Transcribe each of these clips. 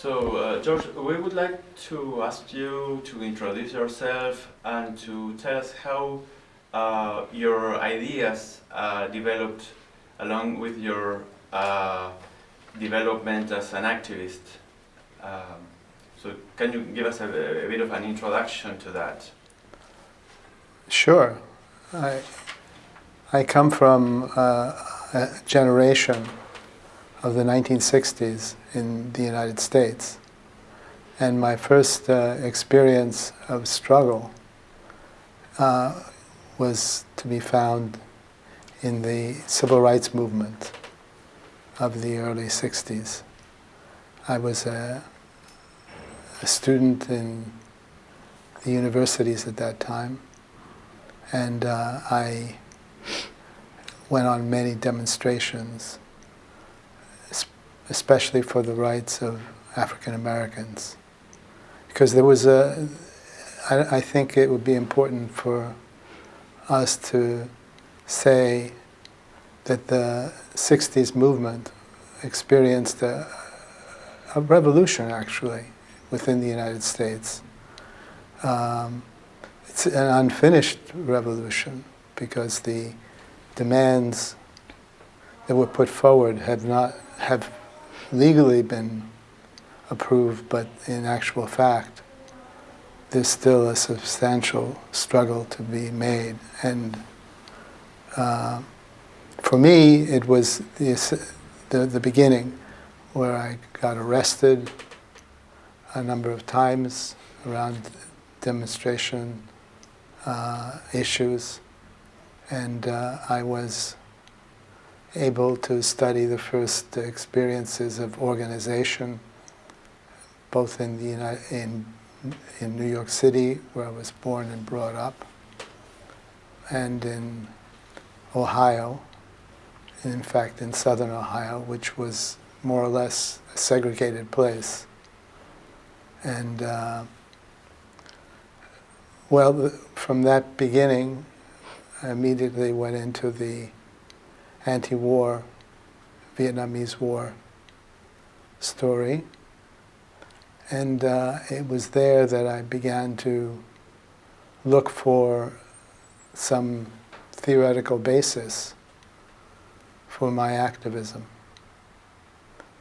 So, uh, George, we would like to ask you to introduce yourself and to tell us how uh, your ideas uh, developed along with your uh, development as an activist. Um, so, can you give us a, a, bit of an introduction to that? Sure. I, I come from uh, a generation of the 1960s in the United States. And my first uh, experience of struggle uh, was to be found in the civil rights movement of the early 60s. I was a, a student in the universities at that time, and uh, I went on many demonstrations especially for the rights of African Americans. Because there was a, I, I think it would be important for us to say that the 60s movement experienced a, a revolution actually within the United States. Um, it's an unfinished revolution because the demands that were put forward have not have legally been approved, but in actual fact, there's still a substantial struggle to be made. And uh, for me, it was the, the, the beginning where I got arrested a number of times around demonstration uh, issues, and uh, I was able to study the first experiences of organization, both in, the United, in, in New York City, where I was born and brought up, and in Ohio, in fact in southern Ohio, which was more or less a segregated place. And uh, well, from that beginning, I immediately went into the anti-war, Vietnamese War story. And uh, it was there that I began to look for some theoretical basis for my activism.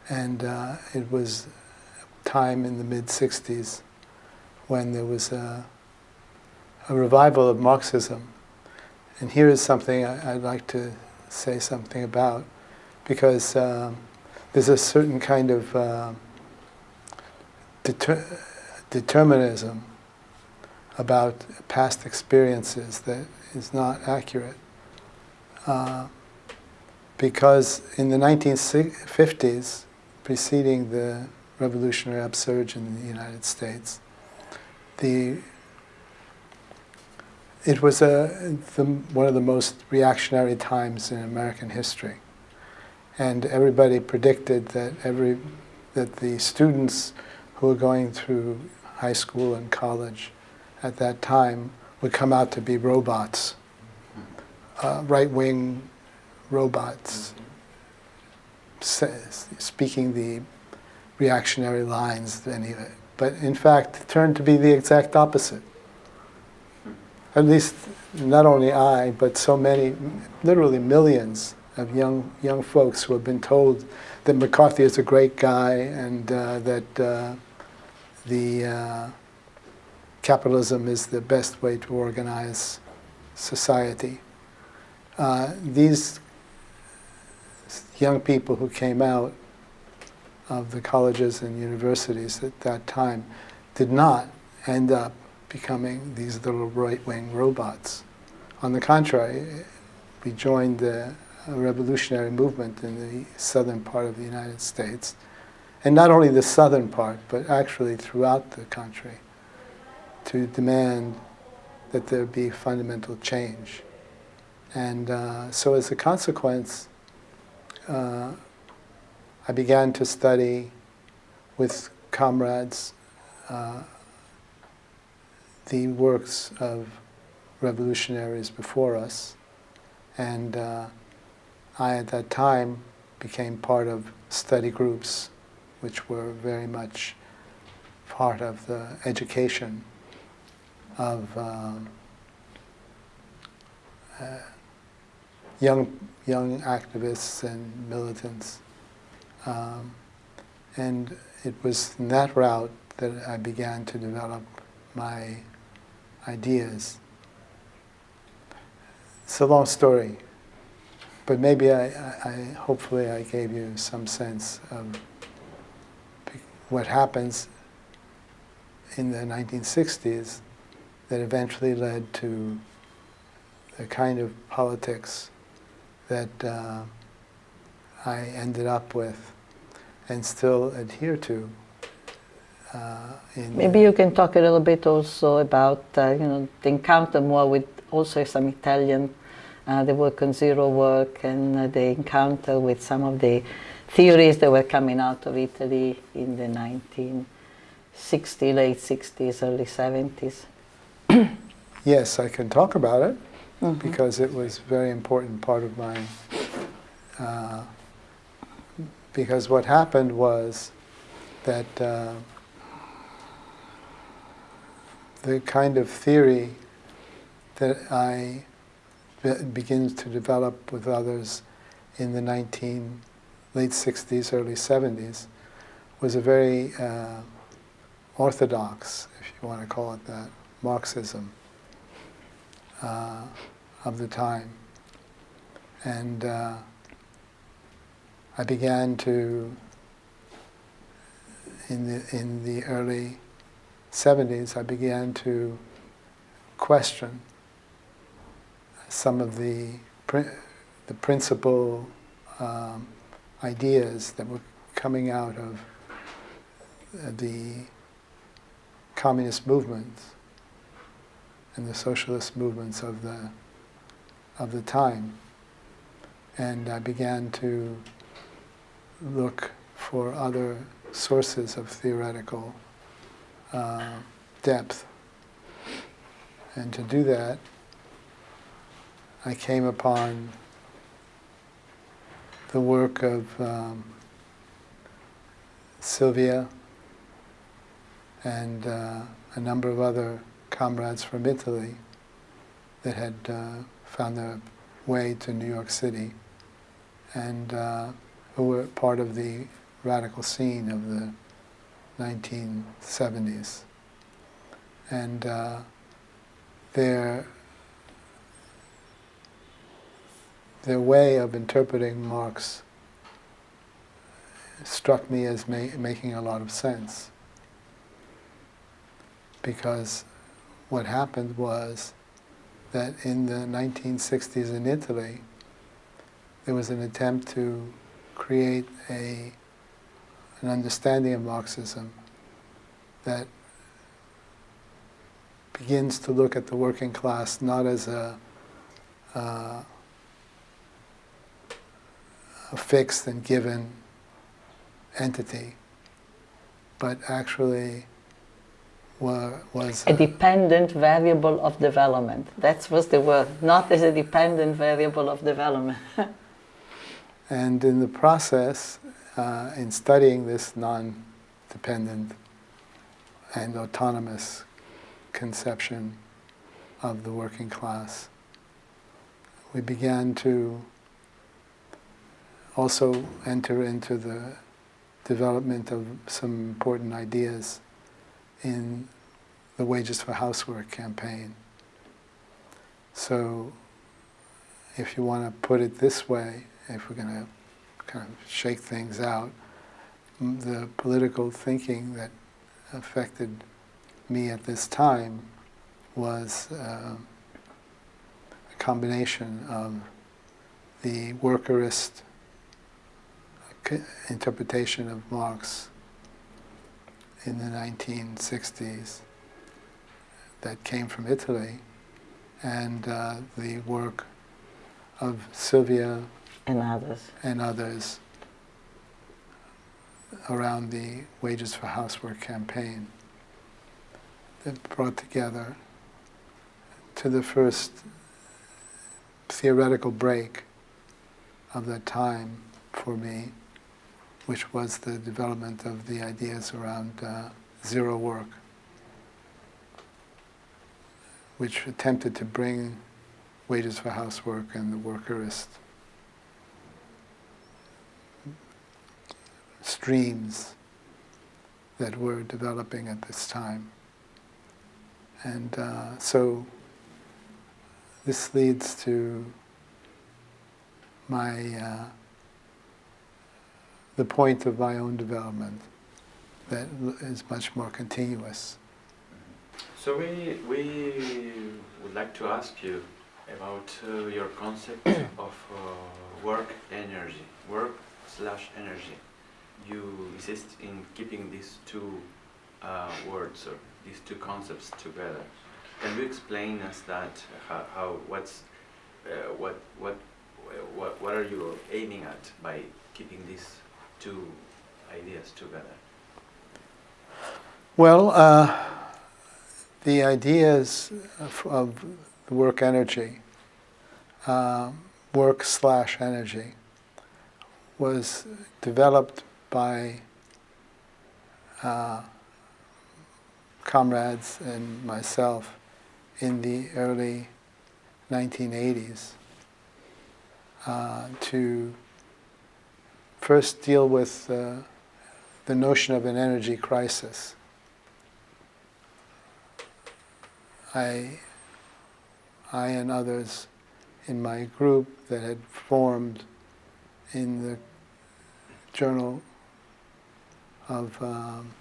And uh, it was time in the mid-60s when there was a, a, revival of Marxism. And here is something I, would like to say something about, because um, there's a certain kind of uh, deter determinism about past experiences that is not accurate. Uh, because in the 1950s, preceding the revolutionary upsurge in the United States, the it was a, the, one of the most reactionary times in American history. And everybody predicted that, every, that the students who were going through high school and college at that time would come out to be robots, uh, right-wing robots, speaking the reactionary lines. Anyway. But in fact, it turned to be the exact opposite at least not only I, but so many, literally millions of young young folks who have been told that McCarthy is a great guy and uh, that uh, the uh, capitalism is the best way to organize society. Uh, these young people who came out of the colleges and universities at that time did not end up becoming these little right-wing robots. On the contrary, we joined the revolutionary movement in the southern part of the United States, and not only the southern part, but actually throughout the country, to demand that there be fundamental change. And uh, so as a consequence, uh, I began to study with comrades uh, the works of revolutionaries before us. And uh, I, at that time, became part of study groups which were very much part of the education of um, uh, young young activists and militants. Um, and it was in that route that I began to develop my ideas. It's a long story, but maybe I, I, hopefully I gave you some sense of what happens in the 1960s that eventually led to the kind of politics that uh, I ended up with and still adhere to. Uh, Maybe you can talk a little bit also about uh, you know the encounter more with also some Italian, uh, the work on zero work and uh, the encounter with some of the theories that were coming out of Italy in the 1960s, late 60s, early 70s. yes, I can talk about it mm -hmm. because it was a very important part of my. Uh, because what happened was that uh, the kind of theory that I be begins to develop with others in the 19 late 60s, early 70s was a very uh, orthodox, if you want to call it that, Marxism uh, of the time. And uh, I began to, in the, in the early 70s, I began to question some of the, the principal um, ideas that were coming out of the communist movements and the socialist movements of the of the time. And I began to look for other sources of theoretical uh, depth. And to do that, I came upon the work of um, Silvia and uh, a number of other comrades from Italy that had uh, found their way to New York City and uh, who were part of the radical scene of the 1970s. And uh, their their way of interpreting Marx struck me as ma making a lot of sense. Because what happened was that in the 1960s in Italy, there was an attempt to create a, an understanding of Marxism that begins to look at the working class not as a, uh, a fixed and given entity, but actually was a, a dependent variable of development. That was the word, not as a dependent variable of development. and in the process, uh, in studying this non-dependent and autonomous conception of the working class, we began to also enter into the development of some important ideas in the Wages for Housework campaign. So if you want to put it this way, if we're going to kind of shake things out, the political thinking that affected me at this time was uh, a combination of the workerist interpretation of Marx in the 1960s that came from Italy and uh, the work of Silvia and others. And others around the Wages for Housework campaign that brought together to the first theoretical break of that time for me which was the development of the ideas around uh, zero work, which attempted to bring wages for housework and the workerist streams that were developing at this time. And uh, so this leads to my uh, the point of my own development that is much more continuous. So we, we would like to ask you about uh, your concept of uh, work energy, work slash energy. You insist in keeping these two uh, words or these two concepts together. Can you explain us that how, how what's uh, what what what what are you aiming at by keeping these two ideas together? Well, uh, the ideas of, of work energy, uh, work slash energy, was developed by uh, comrades and myself in the early 1980s uh, to first deal with uh, the notion of an energy crisis. I, I and others in my group that had formed in the journal of um,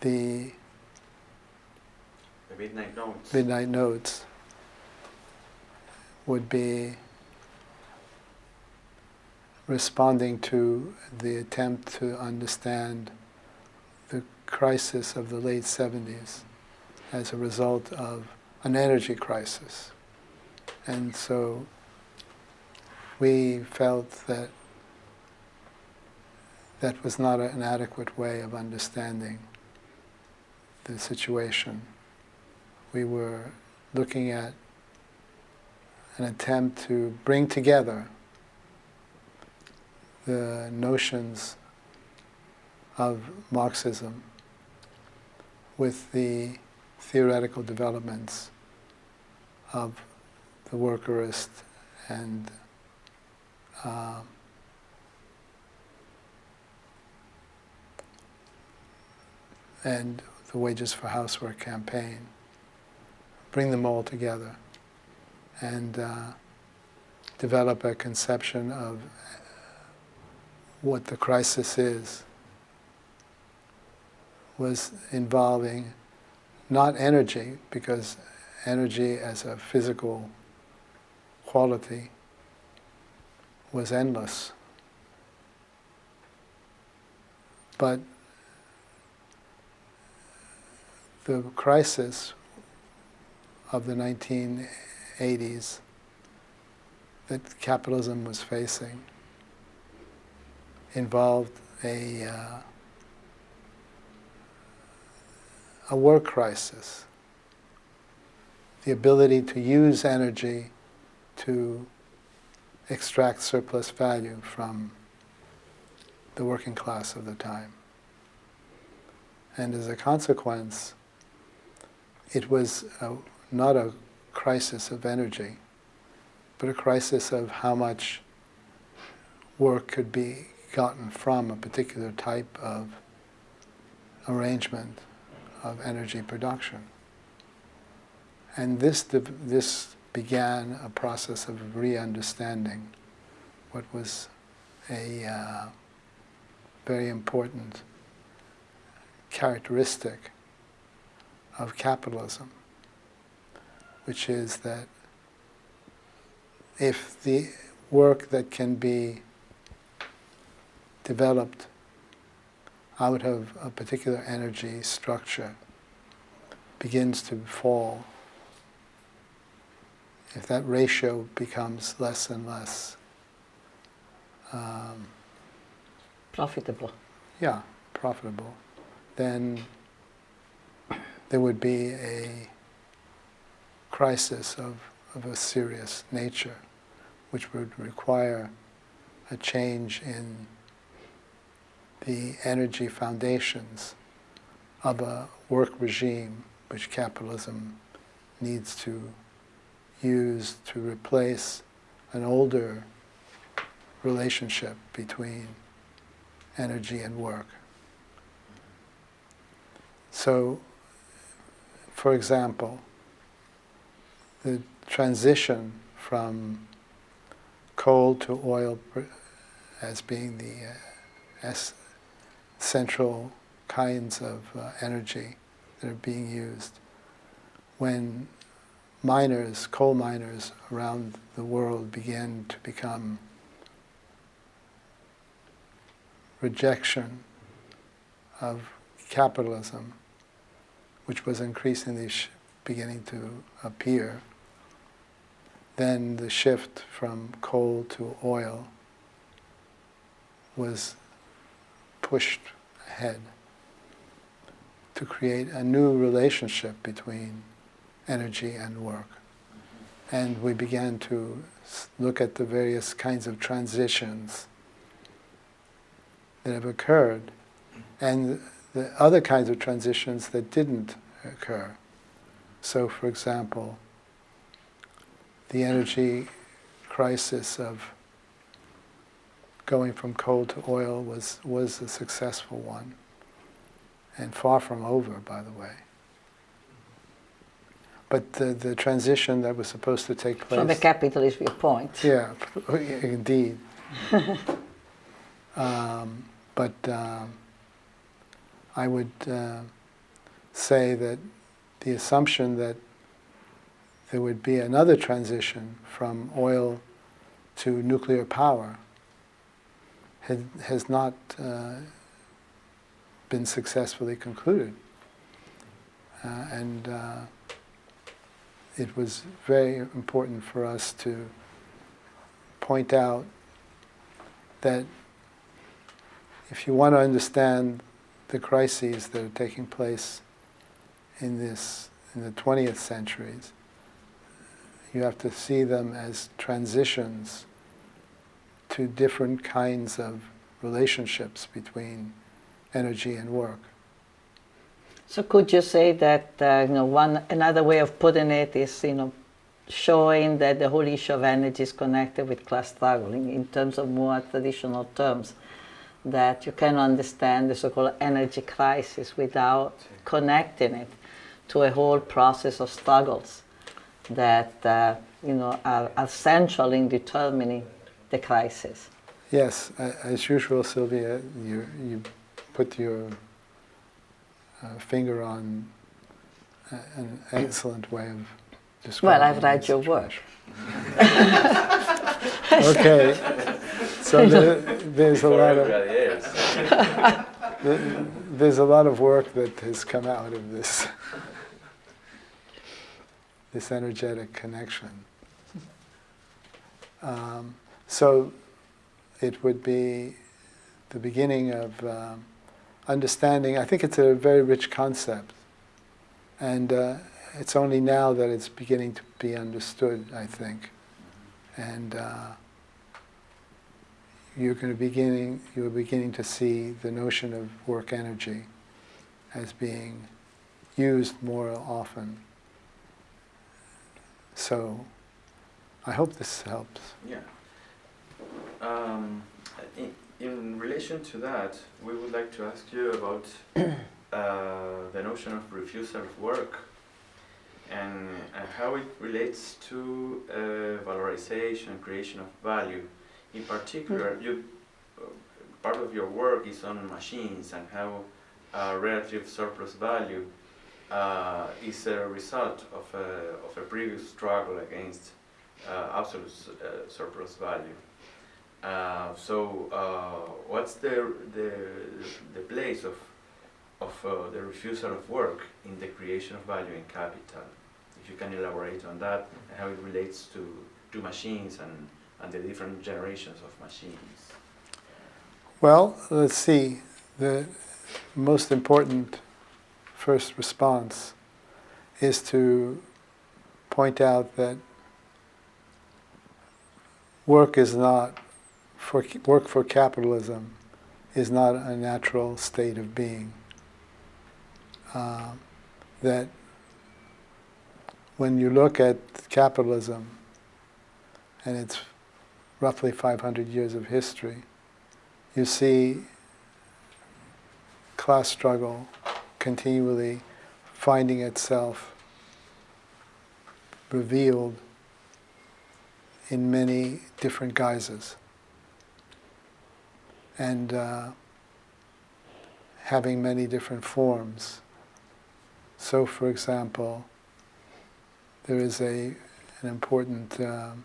the The midnight notes. midnight notes would be responding to the attempt to understand the crisis of the late 70s as a result of an energy crisis. And so we felt that that was not an adequate way of understanding the situation. We were looking at an attempt to bring together the notions of Marxism with the theoretical developments of the workerist and uh, and the Wages for Housework campaign. Bring them all together and uh, develop a conception of what the crisis is was involving not energy, because energy as a physical quality was endless, but the crisis of the 1980s that capitalism was facing involved a, uh, a work crisis, the ability to use energy to extract surplus value from the working class of the time. And as a consequence, it was a, not a crisis of energy, but a crisis of how much work could be gotten from a particular type of arrangement of energy production. And this, this began a process of re-understanding what was a uh, very important characteristic of capitalism, which is that if the work that can be developed out of a particular energy structure begins to fall, if that ratio becomes less and less um, profitable, yeah, profitable, then there would be a crisis of, of a serious nature, which would require a change in the energy foundations of a work regime which capitalism needs to use to replace an older relationship between energy and work. So, for example, the transition from coal to oil as being the uh, central kinds of uh, energy that are being used. When miners, coal miners around the world began to become rejection of capitalism, which was increasingly beginning to appear, then the shift from coal to oil was pushed ahead to create a new relationship between energy and work. And we began to look at the various kinds of transitions that have occurred and the other kinds of transitions that didn't occur. So, for example, the energy crisis of going from coal to oil was, was a successful one, and far from over, by the way. But the, the transition that was supposed to take place... From the capitalist viewpoint. Yeah, indeed. um, but um, I would uh, say that the assumption that there would be another transition from oil to nuclear power had, has not uh, been successfully concluded. Uh, and uh, it was very important for us to point out that if you want to understand the crises that are taking place in this in the 20th centuries, you have to see them as transitions to different kinds of relationships between energy and work. So could you say that uh, you know one another way of putting it is you know showing that the whole issue of energy is connected with class struggling in terms of more traditional terms that you can understand the so-called energy crisis without connecting it to a whole process of struggles that uh, you know are, are central in determining the crisis. Yes, as usual, Silvia, you you put your uh, finger on an excellent way of describing. Well, I've read your work. okay, so there, there's a lot of there's a lot of work that has come out of this this energetic connection. Um, so it would be the beginning of um, understanding. I think it's a very rich concept, and uh, it's only now that it's beginning to be understood. I think, and uh, you're going to beginning you're beginning to see the notion of work energy as being used more often. So, I hope this helps. Yeah. Um, in, in relation to that, we would like to ask you about uh, the notion of refusal of work and, and how it relates to uh, valorization, creation of value. In particular, mm. you, uh, part of your work is on machines and how uh, relative surplus value uh, is a result of a, of a previous struggle against uh, absolute uh, surplus value. Uh, so, uh, what's the, the, the place of, of uh, the refusal of work in the creation of value in capital? If you can elaborate on that and how it relates to, to machines and, and the different generations of machines. Well, let's see. The most important first response is to point out that work is not for work for capitalism is not a natural state of being. Uh, that when you look at capitalism and its roughly 500 years of history, you see class struggle continually finding itself revealed in many different guises and uh, having many different forms. So, for example, there is a, an important um,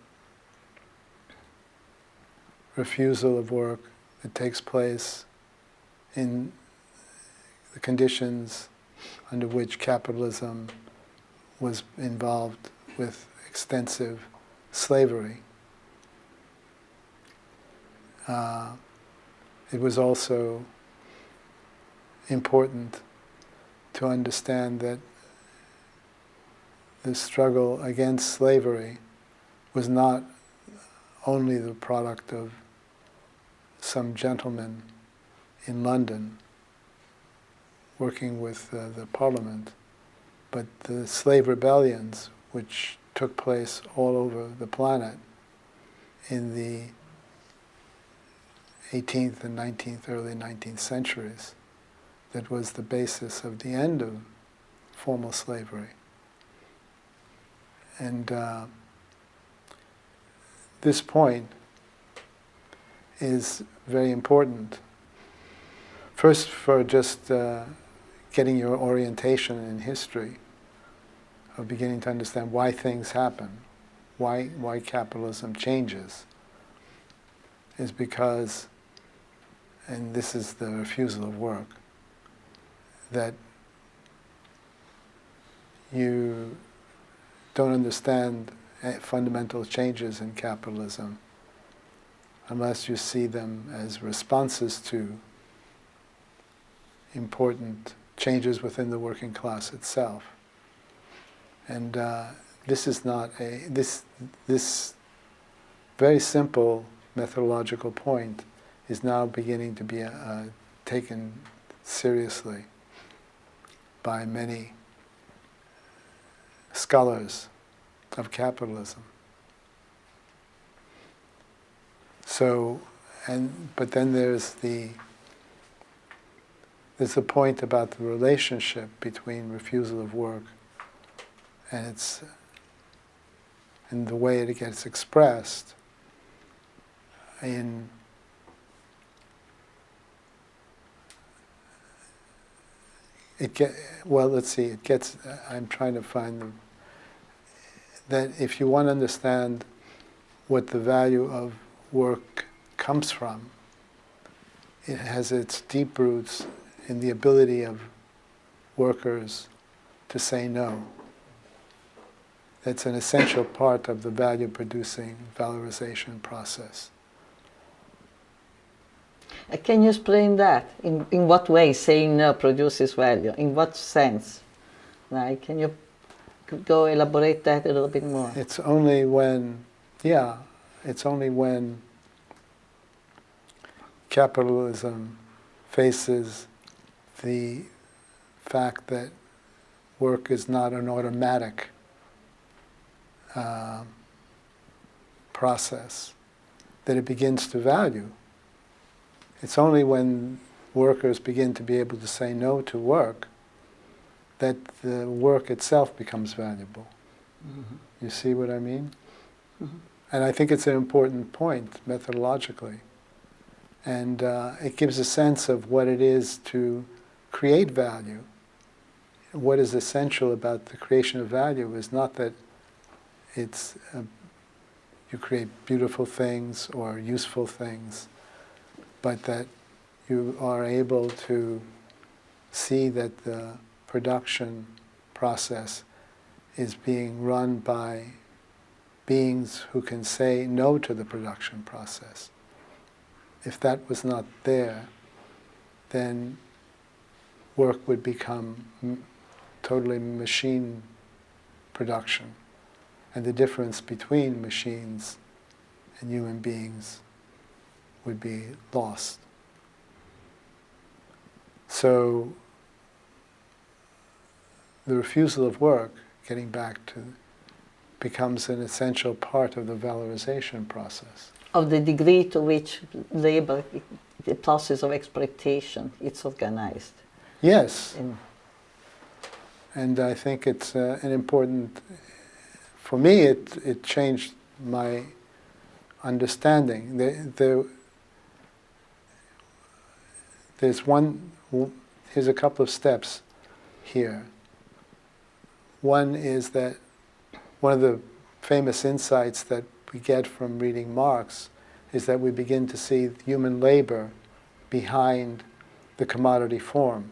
refusal of work that takes place in the conditions under which capitalism was involved with extensive slavery. Uh, it was also important to understand that the struggle against slavery was not only the product of some gentleman in London working with uh, the parliament, but the slave rebellions which took place all over the planet in the 18th and 19th, early 19th centuries that was the basis of the end of formal slavery. And uh, this point is very important. First, for just uh, getting your orientation in history, of beginning to understand why things happen, why, why capitalism changes, is because, and this is the refusal of work, that you don't understand fundamental changes in capitalism unless you see them as responses to important changes within the working class itself. And uh, this is not a, this, this very simple methodological point is now beginning to be uh, taken seriously by many scholars of capitalism. So, and but then there's the there's the point about the relationship between refusal of work and it's and the way it gets expressed in it get well let's see it gets i'm trying to find the that if you want to understand what the value of work comes from it has its deep roots in the ability of workers to say no it's an essential part of the value producing valorization process. Uh, can you explain that? In, in what way saying no produces value? In what sense? Like, can you go elaborate that a little bit more? It's only when, yeah, it's only when capitalism faces the fact that work is not an automatic uh, process that it begins to value. It's only when workers begin to be able to say no to work that the work itself becomes valuable. Mm-hmm. You see what I mean? Mm-hmm. And I think it's an important point methodologically. And uh, it gives a sense of what it is to create value. What is essential about the creation of value is not that it's uh, you create beautiful things or useful things, but that you are able to see that the production process is being run by beings who can say no to the production process. If that was not there, then work would become totally machine production and the difference between machines and human beings would be lost. So the refusal of work, getting back to, becomes an essential part of the valorization process. Of the degree to which labor, the process of exploitation, it's organized. Yes, In, and I think it's uh, an important. For me, it it changed my understanding. There, there, there's one. Here's a couple of steps here. One is that one of the famous insights that we get from reading Marx is that we begin to see human labor behind the commodity form.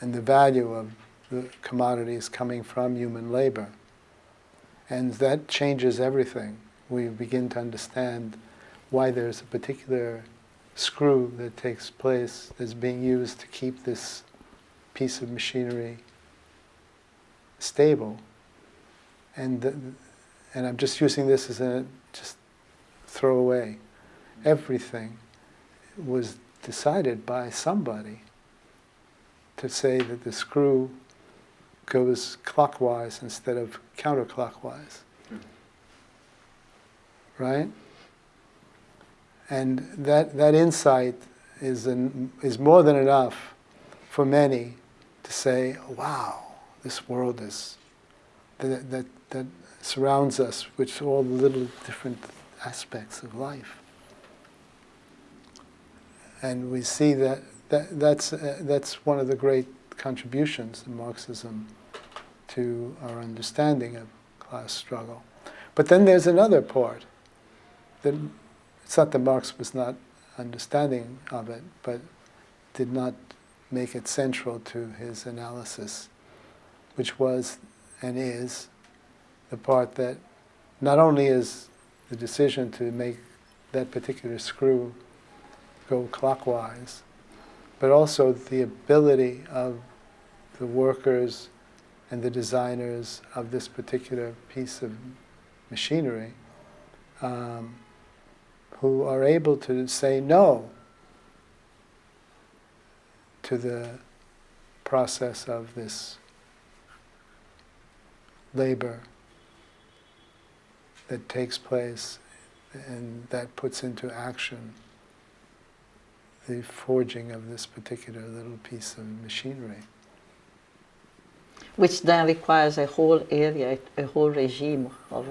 And the value of the commodities coming from human labor. And that changes everything. We begin to understand why there's a particular screw that takes place that's being used to keep this piece of machinery stable. And, and I'm just using this as a just throw away. Everything was decided by somebody to say that the screw goes clockwise instead of counterclockwise. Right? And that, that insight is, an, is more than enough for many to say, wow, this world is, that, that, that surrounds us with all the little different aspects of life. And we see that, that that's, uh, that's one of the great contributions of Marxism to our understanding of class struggle. But then there's another part that it's not that Marx was not understanding of it, but did not make it central to his analysis, which was and is the part that not only is the decision to make that particular screw go clockwise, but also the ability of the workers and the designers of this particular piece of machinery um, who are able to say no to the process of this labor that takes place and that puts into action the forging of this particular little piece of machinery. which then requires a whole area, a whole regime of,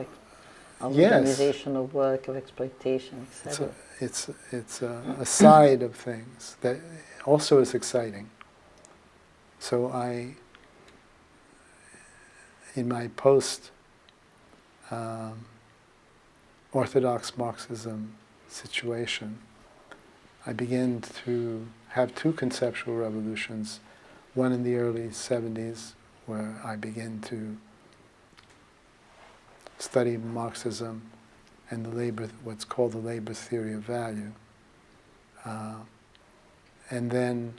of Yes. organization of work, of exploitation, It's a, it's, it's a, a side of things that also is exciting. So I, in my post um, Orthodox Marxism situation, I began to have two conceptual revolutions, one in the early 70s where I began to study Marxism and the labor, what's called the labor theory of value. Uh, and then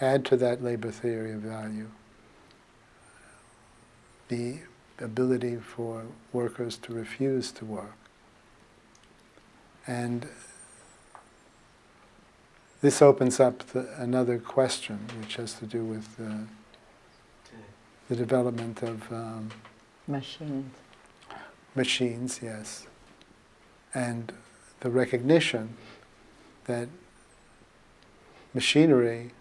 add to that labor theory of value the ability for workers to refuse to work. And this opens up the, another question, which has to do with uh, the development of um, Machines. machines, yes, and the recognition that machinery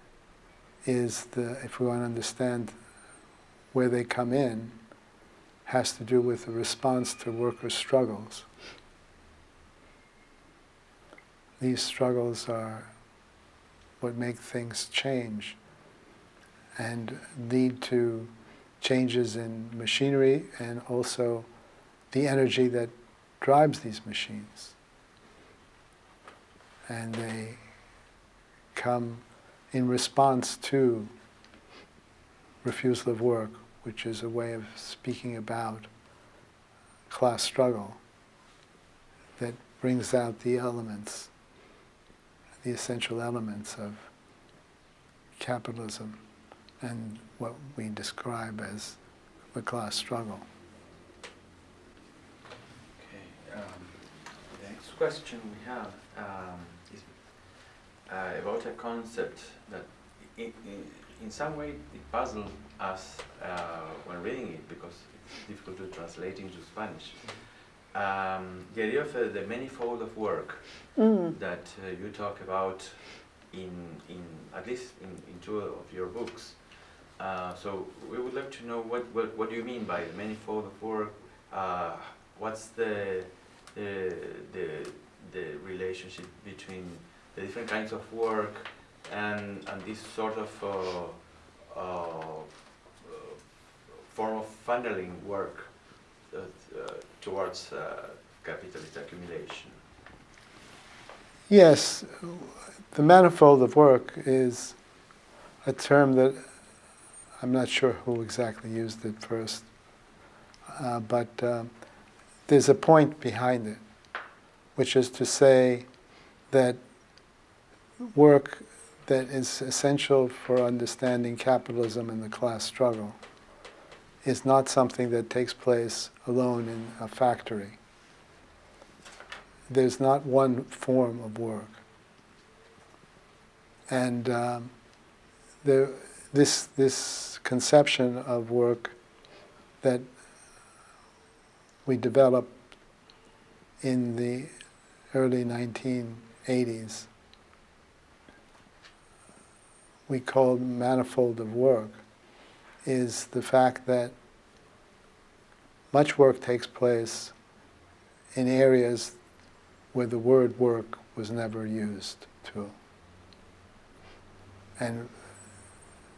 is the, if we want to understand where they come in, has to do with the response to workers' struggles. These struggles are what make things change and lead to changes in machinery and also the energy that drives these machines. And they come in response to refusal of work, which is a way of speaking about class struggle that brings out the elements, the essential elements of capitalism and what we describe as the class struggle. Okay, um, the next question we have um, is uh, about a concept that in, some way it puzzled us uh, when reading it because it's difficult to translate into Spanish. Um, the idea of uh, the manifold of work Mm. that uh, you talk about in, in at least in, in two of your books. Uh, so we would like to know what, what, what do you mean by the manifold of work? Uh, what's the, the, the, the relationship between the different kinds of work and, and this sort of uh, uh, form of funneling work uh, uh, towards uh, capitalist accumulation? Yes, the manifold of work is a term that I'm not sure who exactly used it first, uh, but there's a point behind it, which is to say that work that is essential for understanding capitalism and the class struggle is not something that takes place alone in a factory there's not one form of work. And um, this, this conception of work that we developed in the early 1980s, we call manifold of work, is the fact that much work takes place in areas where the word work was never used to. And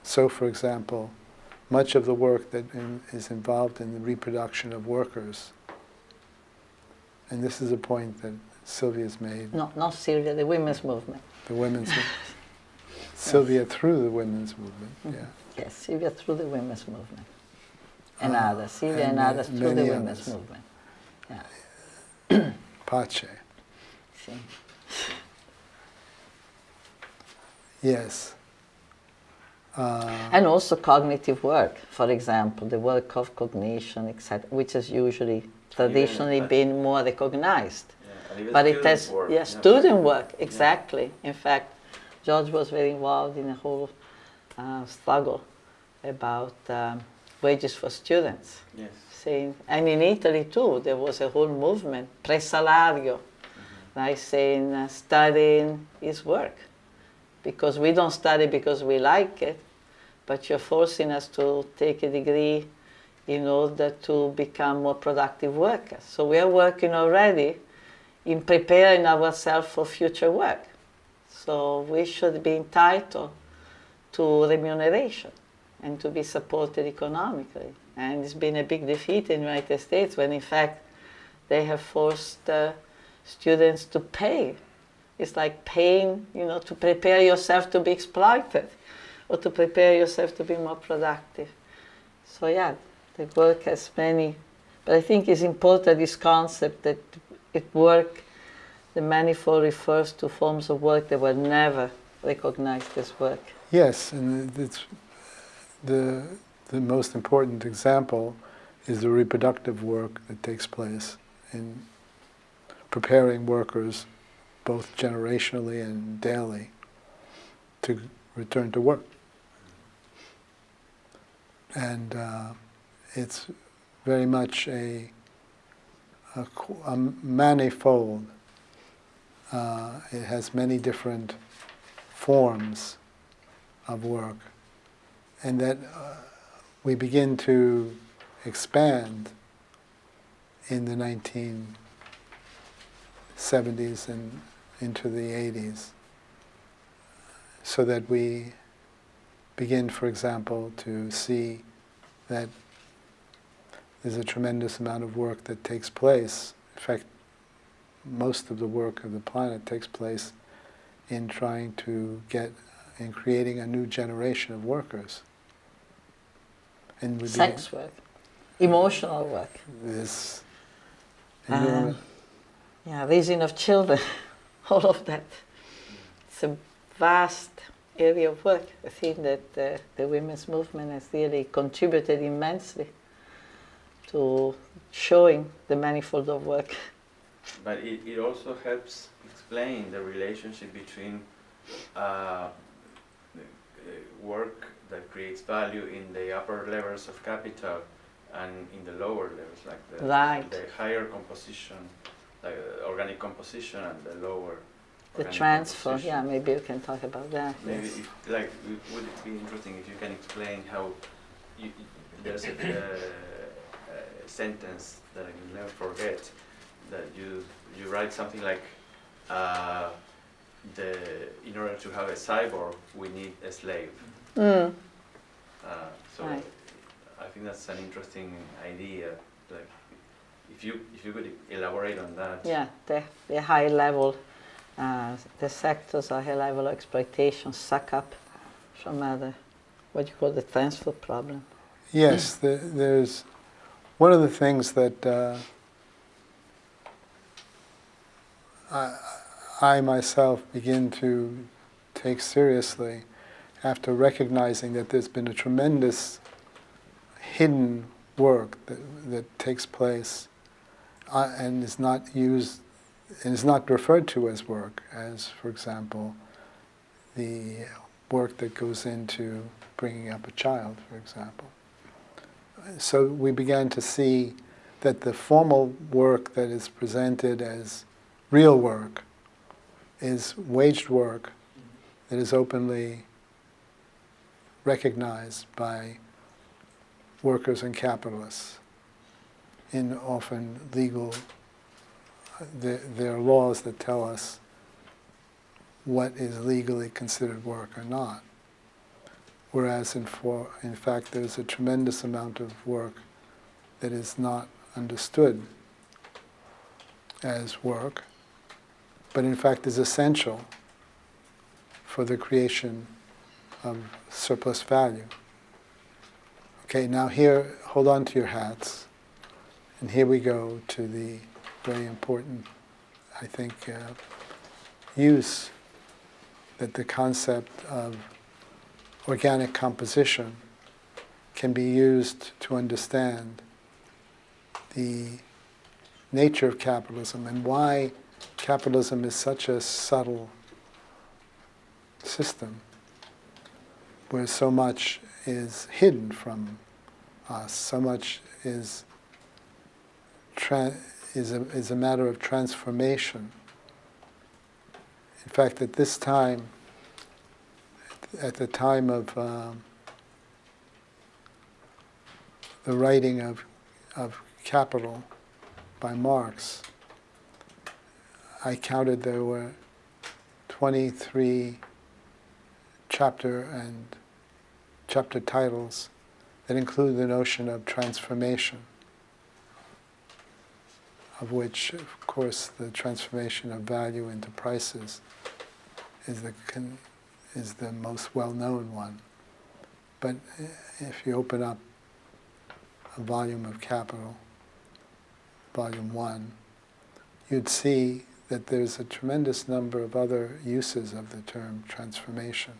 so, for example, much of the work that in, is involved in the reproduction of workers, and this is a point that Silvia's made. No, not Silvia, the women's movement. The women's, Silvia through the women's movement, Mm-hmm. yeah. Yes, Silvia through the women's movement. And Ah, others, Silvia and and, others through the women's others. movement. Yeah. Pace, See. yes. Uh, And also cognitive work, for example, the work of cognition, etc., which has usually traditionally that- been more recognized. Yeah, But it has, work, yeah, yeah. student work, exactly. In fact, George was very involved in a whole uh, struggle about um, wages for students. Yes. Saying, and in Italy too, there was a whole movement, presalario, like saying uh, studying is work. Because we don't study because we like it, but you're forcing us to take a degree in order to become more productive workers. So we are working already in preparing ourselves for future work. So we should be entitled to remuneration and to be supported economically. And it's been a big defeat in the United States when, in fact, they have forced uh, students to pay. It's like paying, you know, to prepare yourself to be exploited or to prepare yourself to be more productive. So, yeah, the work has many, but I think it's important this concept that it work, the manifold refers to forms of work that were never recognized as work. Yes, and it's the the most important example is the reproductive work that takes place in preparing workers, both generationally and daily, to return to work. And uh, it's very much a, a, a manifold. Uh, it has many different forms of work, and that uh, we begin to expand in the 1970s and into the 80s, so that we begin, for example, to see that there's a tremendous amount of work that takes place. In fact, most of the work of the planet takes place in trying to get in creating a new generation of workers. And we Sex work, emotional work, this Um, yeah, raising of children, all of that. It's a vast area of work. I think that uh, the women's movement has really contributed immensely to showing the manifold of work but it, it also helps explain the relationship between uh, uh, work that creates value in the upper levels of capital and in the lower levels, like the, Right. the higher composition, like uh, organic composition and the lower. The transfer, yeah, maybe you can talk about that. Maybe, yes. if, like, would it be interesting if you can explain how you, there's a, uh, a sentence that I will never forget that you you write something like uh, the in order to have a cyborg we need a slave. Mm, Uh, so Right. I think that's an interesting idea. Like if you if you could elaborate on that. yeah, the, the high level, uh, the sectors are high level exploitation suck up from other, what you call the transfer problem. Yes, the, there's one of the things that uh, I, I myself begin to take seriously after recognizing that there's been a tremendous hidden work that, that takes place uh, and is not used and is not referred to as work, as, for example, the work that goes into bringing up a child, for example. So we began to see that the formal work that is presented as real work is waged work that is openly recognized by workers and capitalists in often legal uh, there, there are laws that tell us what is legally considered work or not. Whereas in, for, in fact there's a tremendous amount of work that is not understood as work, but in fact is essential for the creation of surplus value. Okay, now here, hold on to your hats, and here we go to the very important, I think, uh, use that the concept of organic composition can be used to understand the nature of capitalism and why capitalism is such a subtle system where so much is hidden from us, so much is, is, a, is a matter of transformation. In fact, at this time, at the time of um, the writing of, of Capital by Marx, I counted there were 23 chapter and chapter titles that include the notion of transformation, of which, of course, the transformation of value into prices is the is the most well-known one. But if you open up a volume of Capital, volume one, you'd see that there's a tremendous number of other uses of the term transformation.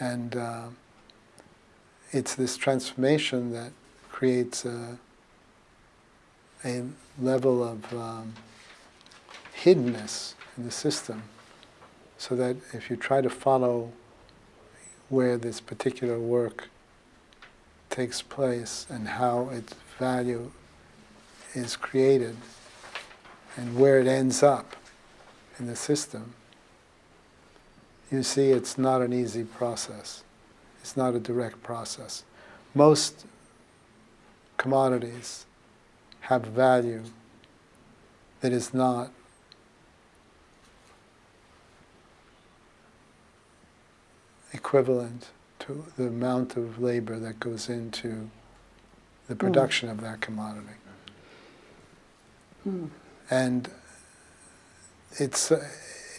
And uh, it's this transformation that creates a, a level of um, hiddenness in the system so that if you try to follow where this particular work takes place and how its value is created and where it ends up in the system, you see it's not an easy process. It's not a direct process. Most commodities have value that is not equivalent to the amount of labor that goes into the production of that commodity. Mm. And it's,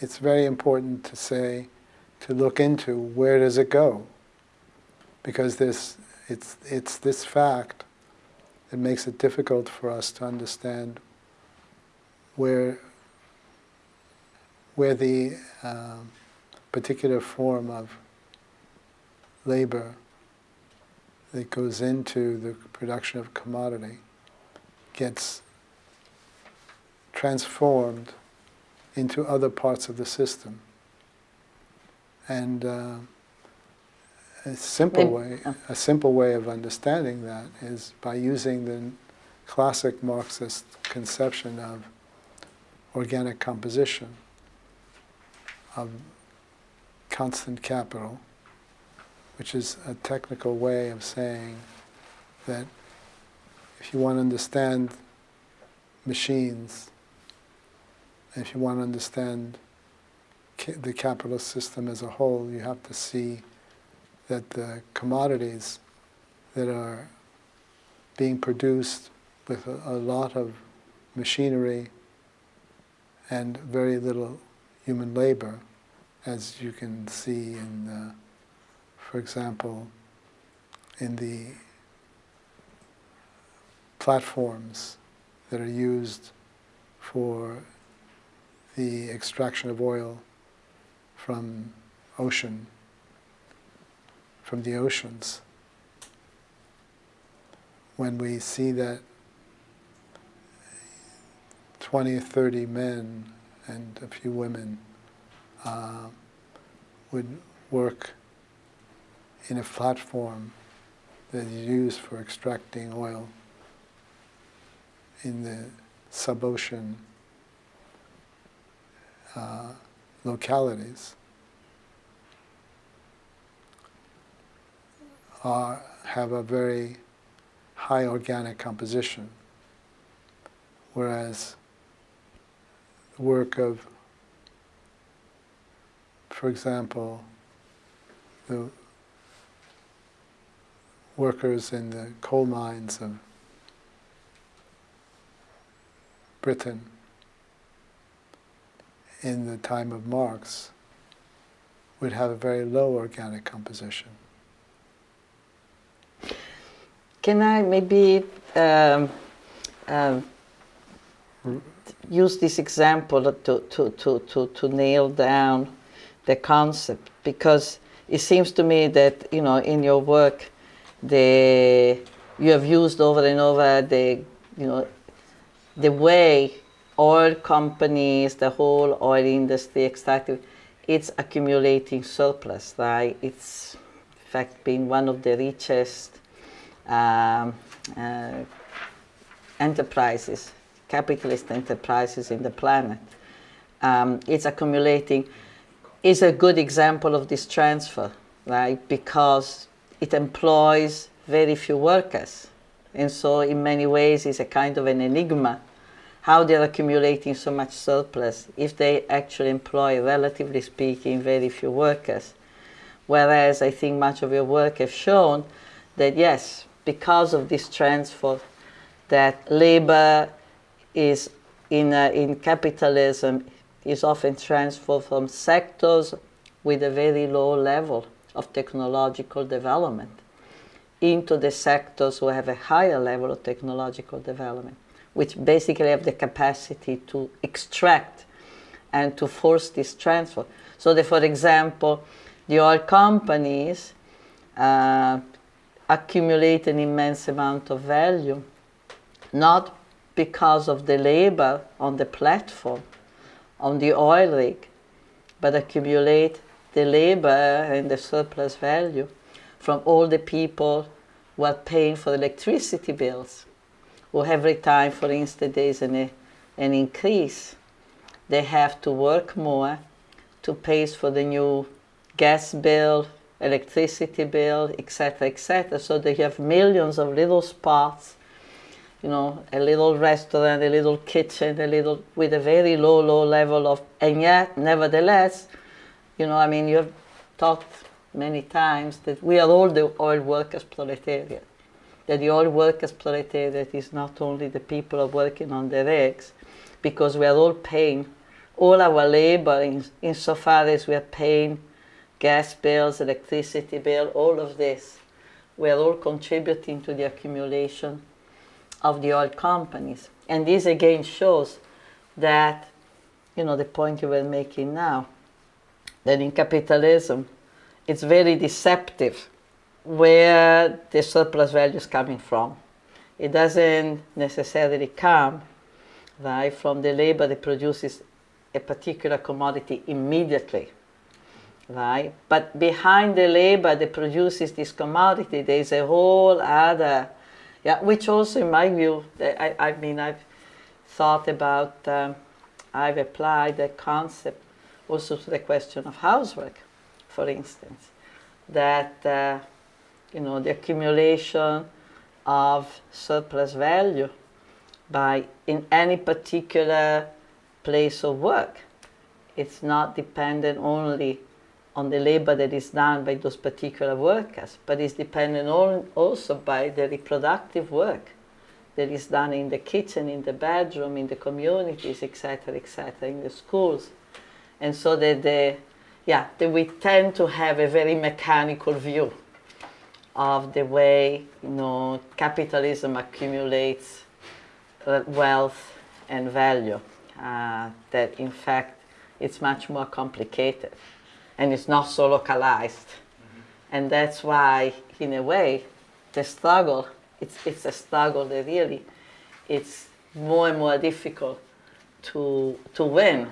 it's very important to say, to look into where does it go? Because this, it's, it's this fact that makes it difficult for us to understand where, where the um, particular form of labor that goes into the production of commodity gets transformed into other parts of the system. And uh, a simple way, a simple way of understanding that is by using the classic Marxist conception of organic composition, of constant capital, which is a technical way of saying that if you want to understand machines, if you want to understand the capitalist system as a whole, you have to see that the commodities that are being produced with a, a lot of machinery and very little human labor, as you can see in, the, for example, in the platforms that are used for the extraction of oil from ocean, from the oceans. When we see that 20 or 30 men and a few women uh, would work in a platform that is used for extracting oil in the sub-ocean uh, localities. Are, have a very high organic composition, whereas the work of, for example, the workers in the coal mines of Britain in the time of Marx would have a very low organic composition. Can I maybe um, um, use this example to, to, to, to, to nail down the concept? Because it seems to me that, you know, in your work, the, you have used over and over the, you know, the way oil companies, the whole oil industry, extractive, it's accumulating surplus, right? It's, in fact, been one of the richest um, uh, enterprises, capitalist enterprises in the planet. Um, it's accumulating, is a good example of this transfer, right? Because it employs very few workers. And so in many ways it's a kind of an enigma how they're accumulating so much surplus if they actually employ, relatively speaking, very few workers. Whereas I think much of your work has shown that yes, because of this transfer, that labor is in, uh, in capitalism is often transferred from sectors with a very low level of technological development into the sectors who have a higher level of technological development which basically have the capacity to extract and to force this transfer. So for example, the oil companies uh, accumulate an immense amount of value, not because of the labor on the platform, on the oil rig, but accumulate the labor and the surplus value from all the people who are paying for electricity bills or every time, for instance, there is an, uh, an increase, they have to work more to pay for the new gas bill, electricity bill, etc., etc. So they have millions of little spots, you know, a little restaurant, a little kitchen, a little, with a very low, low level of, and yet, nevertheless, you know, I mean, you've talked many times that we are all the oil workers proletariat that the oil workers proletariat is not only the people are working on the rigs, because we are all paying all our labor in, insofar as we are paying gas bills, electricity bill, all of this. We are all contributing to the accumulation of the oil companies. And this again shows that, you know, the point you were making now, that in capitalism, it's very deceptive where the surplus value is coming from. It doesn't necessarily come right, from the labor that produces a particular commodity immediately, right? But behind the labor that produces this commodity, there is a whole other, yeah, which also, in my view, I, I mean, I've thought about, um, I've applied the concept also to the question of housework, for instance, that, uh, you know, the accumulation of surplus value by in any particular place of work. It's not dependent only on the labor that is done by those particular workers, but it's dependent on, also by the reproductive work that is done in the kitchen, in the bedroom, in the communities, etc., etc., in the schools. And so that the, yeah, that we tend to have a very mechanical view of the way, you know, capitalism accumulates uh, wealth and value. Uh, that in fact it's much more complicated and it's not so localized. Mm-hmm. And that's why, in a way, the struggle, it's, it's a struggle that really, it's more and more difficult to, to win,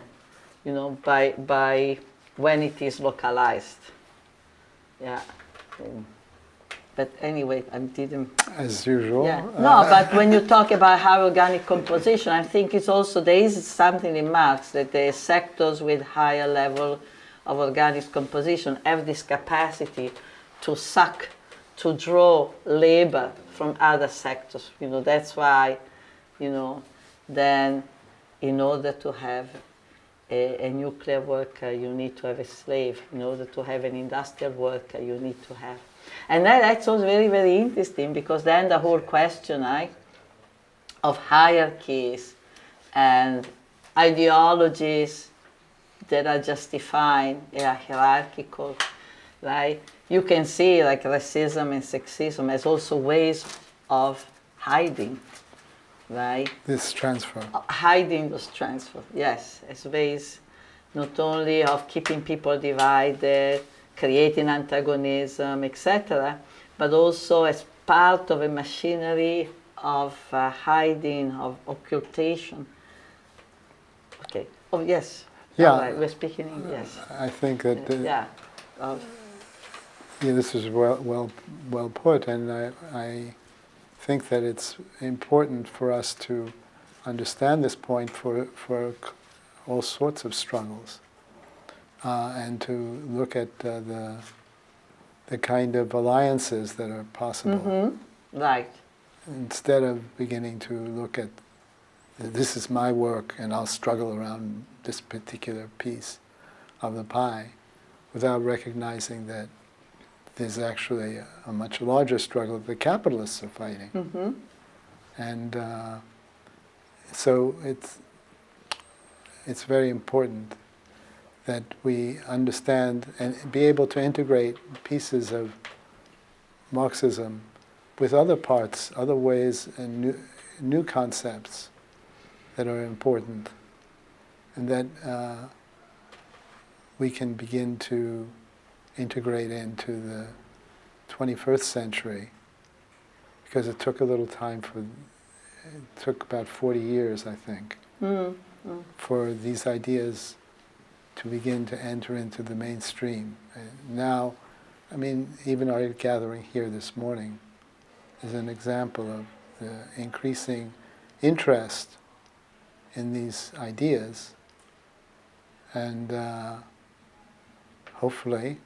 you know, by, by when it is localized. Yeah. But anyway, I didn't. As usual. Yeah. No, uh, but when you talk about high organic composition, I think it's also there is something in Marx that the sectors with higher level of organic composition have this capacity to suck, to draw labor from other sectors. You know, that's why, you know, then in order to have a, a, nuclear worker, you need to have a slave. In order to have an industrial worker, you need to have and that, that's also very, very interesting because then the whole question right, of hierarchies and ideologies that are justifying a hierarchical, right? You can see like racism and sexism as also ways of hiding, right? This transfer. Uh, hiding those transfer, yes, as ways not only of keeping people divided, creating antagonism, etc., but also as part of a machinery of uh, hiding, of occultation. Okay. Oh, yes. Yeah. Right. We're speaking in yes. I think that. Yeah. yeah. This is well, well, well put, and I, I think that it's important for us to understand this point for for all sorts of struggles uh, and to look at uh, the the kind of alliances that are possible. Mm-hmm. Right. Instead of beginning to look at this is my work and I'll struggle around this particular piece of the pie without recognizing that there's actually a, a much larger struggle that the capitalists are fighting. Mm-hmm. And uh, so it's, it's very important that we understand and be able to integrate pieces of Marxism with other parts, other ways, and new, new concepts that are important, and that uh, we can begin to integrate into the 21st century, because it took a little time for, it took about 40 years, I think, mm, mm. for these ideas to begin to enter into the mainstream. And now, I mean, even our gathering here this morning is an example of the increasing interest in these ideas. And uh, hopefully,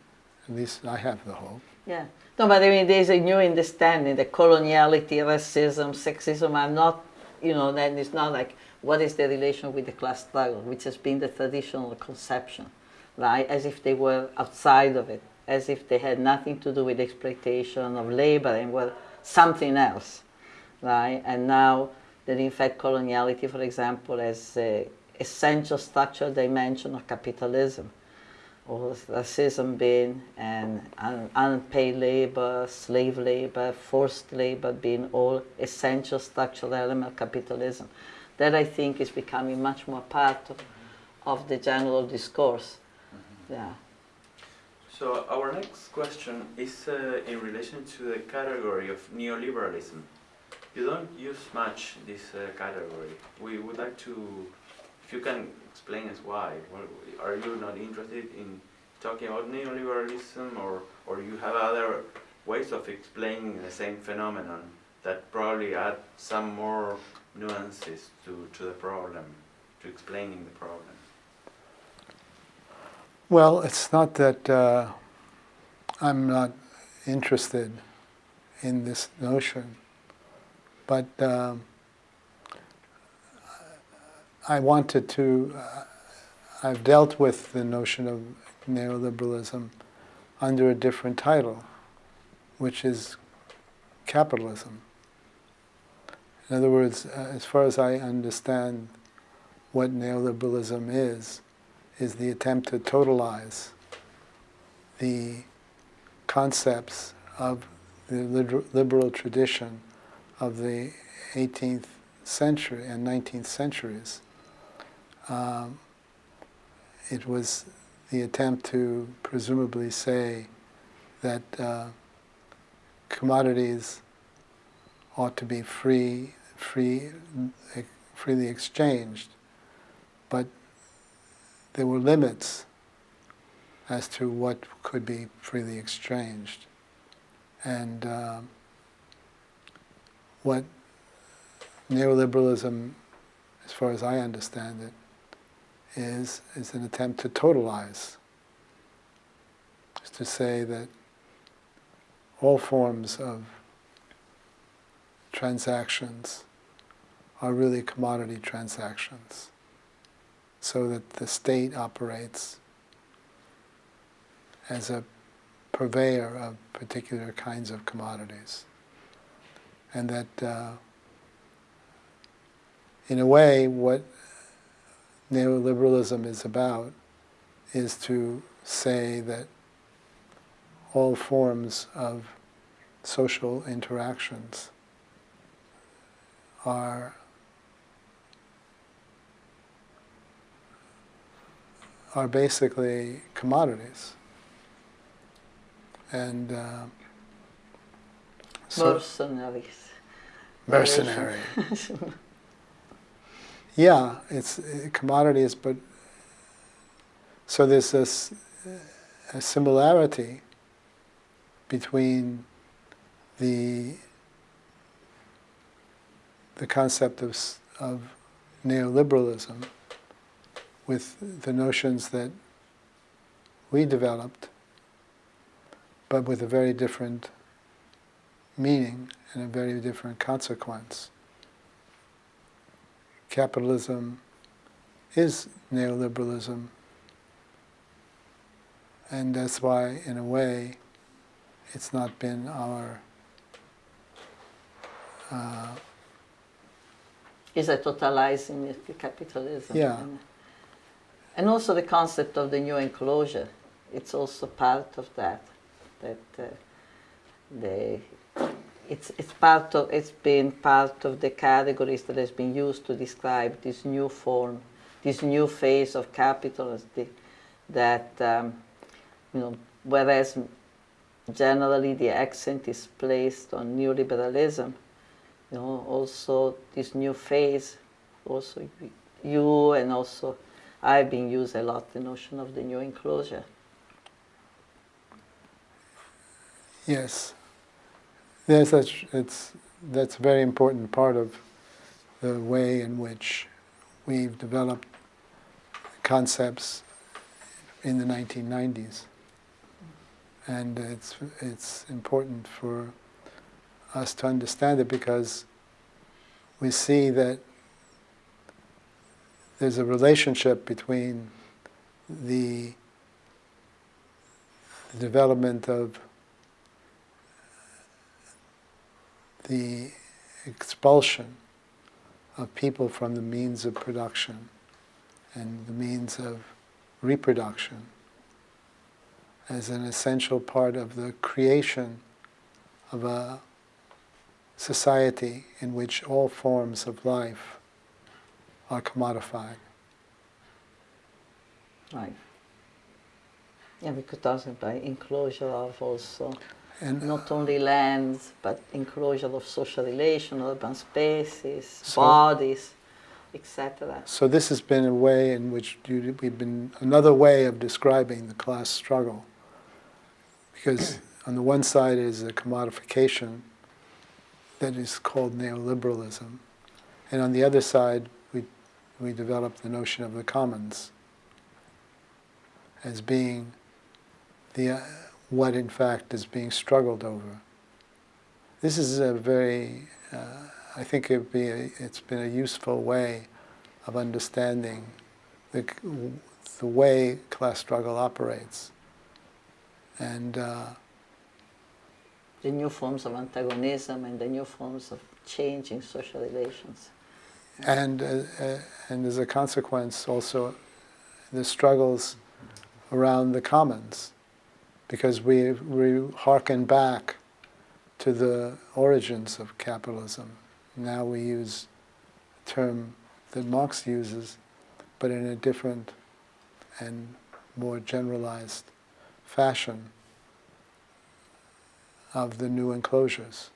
at least I have the hope. Yeah. No, but I mean, there's a new understanding that coloniality, racism, sexism are not, you know, then it's not like what is the relation with the class struggle, which has been the traditional conception, right? As if they were outside of it, as if they had nothing to do with exploitation of labor and were something else, right? And now that in fact coloniality, for example, as an essential structural dimension of capitalism, or racism being and un unpaid labor, slave labor, forced labor being all essential structural element of capitalism that I think is becoming much more part of, of the general discourse. Mm -hmm. Yeah. So our next question is uh, in relation to the category of neoliberalism. you don't use much this uh, category. We would like to, if you can explain us why. Are you not interested in talking about neoliberalism, or or you have other ways of explaining the same phenomenon that probably add some more nuances to, to the problem, to explaining the problem? Well, it's not that uh, I'm not interested in this notion, but um, I wanted to, uh, I've dealt with the notion of neoliberalism under a different title, which is capitalism. In other words, uh, as far as I understand what neoliberalism is, is the attempt to totalize the concepts of the liberal tradition of the 18th century and 19th centuries. Um, it was the attempt to presumably say that uh, commodities ought to be free, free, freely exchanged, but there were limits as to what could be freely exchanged. And um, what neoliberalism, as far as I understand it, is, is an attempt to totalize. To say that all forms of transactions are really commodity transactions so that the state operates as a purveyor of particular kinds of commodities. And that, uh, in a way, what neoliberalism is about is to say that all forms of social interactions are are basically commodities. And uh, so mercenaries. Mercenary. yeah, it's uh, commodities, but so there's this a similarity between the the concept of, of neoliberalism with the notions that we developed, but with a very different meaning and a very different consequence. Capitalism is neoliberalism, and that's why, in a way, it's not been our uh, is a totalizing capitalism. Yeah. And also the concept of the new enclosure, it's also part of that. That uh, the, it's, it's part of, it's been part of the categories that has been used to describe this new form, this new phase of capitalism that, um, you know, whereas generally the accent is placed on neoliberalism, you know, also this new phase, also you and also I've been used a lot, the notion of the new enclosure. Yes. Yes, that's, it's, that's a very important part of the way in which we've developed concepts in the 1990s. And it's, it's important for us to understand it because we see that there's a relationship between the, the development of the expulsion of people from the means of production and the means of reproduction as an essential part of the creation of a society in which all forms of life are commodified. Right. We could talk about enclosure of also And not only lands, but enclosure of social relations, urban spaces, So- bodies, etc. So this has been a way in which you, we've been another way of describing the class struggle, because on the one side is a commodification that is called neoliberalism, and on the other side we we developed the notion of the commons as being the uh, what in fact is being struggled over. This is a very uh, I think it'd be a, it's been a useful way of understanding the, the way class struggle operates. And uh, The new forms of antagonism and the new forms of change in social relations. and uh, uh, and as a consequence, also the struggles around the commons, because we we harken back to the origins of capitalism. Now we use a term that Marx uses, but in a different and more generalized fashion of the new enclosures.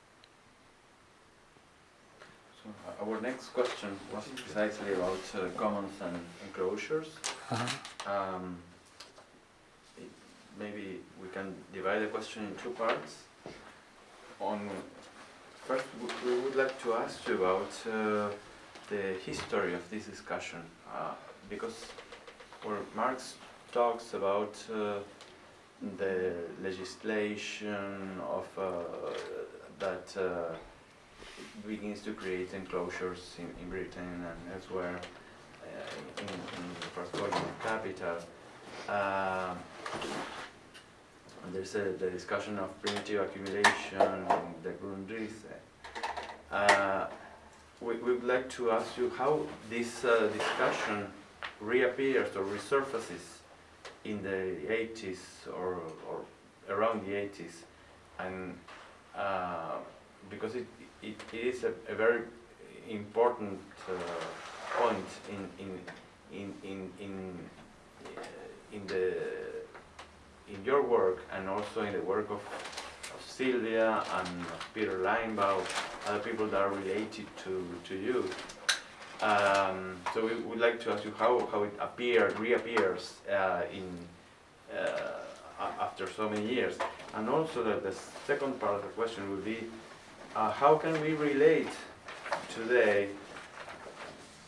So uh, our next question was precisely about uh, commons and enclosures. Uh-huh. Um, it- maybe we can divide the question in two parts. On first, we would like to ask you about uh, the history of this discussion, uh, because where Marx talks about uh, the legislation of uh, that uh, begins to create enclosures in, in Britain and elsewhere uh, in, in the first volume of Capital. There's a, the discussion of primitive accumulation and the Grundrisse. Uh, we, would like to ask you how this uh, discussion reappears or resurfaces in the 80s or, or around the 80s and uh, because it, it, it is a, a very important uh, point in, in, in, in, in, in, the, in your work and also in the work of, of Silvia and Peter Linebaugh, other people that are related to, to you. Um, so we would like to ask you how, how it appeared, reappears uh, in, uh, after so many years. And also that the second part of the question would be, uh, how can we relate today,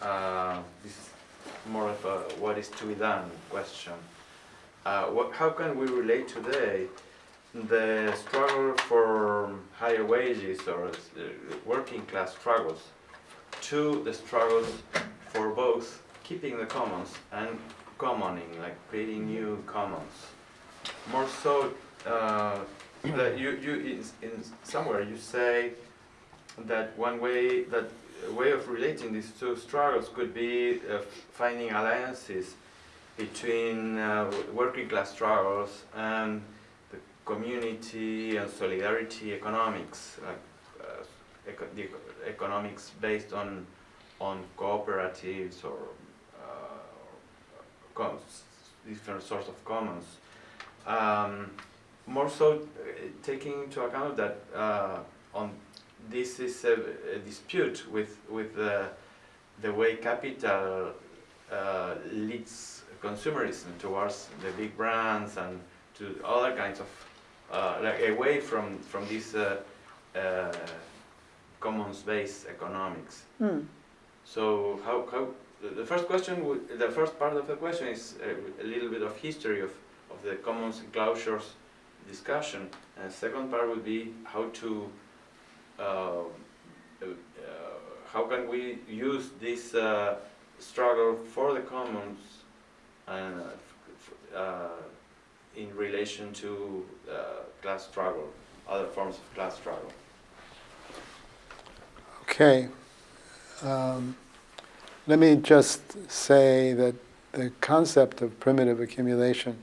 uh, this is more of a what is to be done question. Uh, what, how can we relate today the struggle for higher wages or uh, working class struggles to the struggles for both keeping the commons and commoning, like creating new commons. More so, uh, that you, you in, in somewhere you say that one way that way of relating these two struggles could be uh, finding alliances between uh, working class struggles and the community and solidarity economics, like uh, eco the economics based on on cooperatives or uh, different sorts of commons. Um, more so, uh, taking into account that uh, on this is a, a dispute with with the the way capital uh, leads consumerism towards the big brands and to other kinds of uh, like away from from this uh, uh, commons-based economics. Hmm. So how, how the- first question would, the first part of the question is a, a little bit of history of, of the commons enclosures discussion, and the second part would be how to uh, uh, how can we use this uh, struggle for the commons uh, uh, in relation to uh, class struggle, other forms of class struggle. Okay. Um, let me just say that the concept of primitive accumulation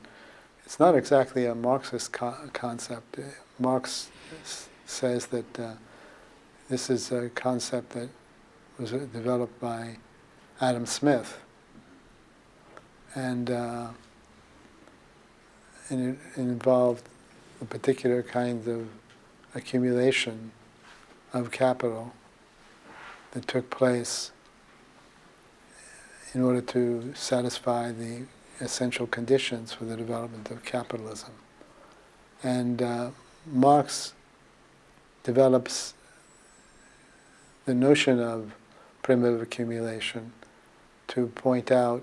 it's not exactly a Marxist co- concept. Uh, Marx says that uh, this is a concept that was uh, developed by Adam Smith. And, uh, and it, involved a particular kind of accumulation of capital that took place in order to satisfy the essential conditions for the development of capitalism. And uh, Marx develops the notion of primitive accumulation to point out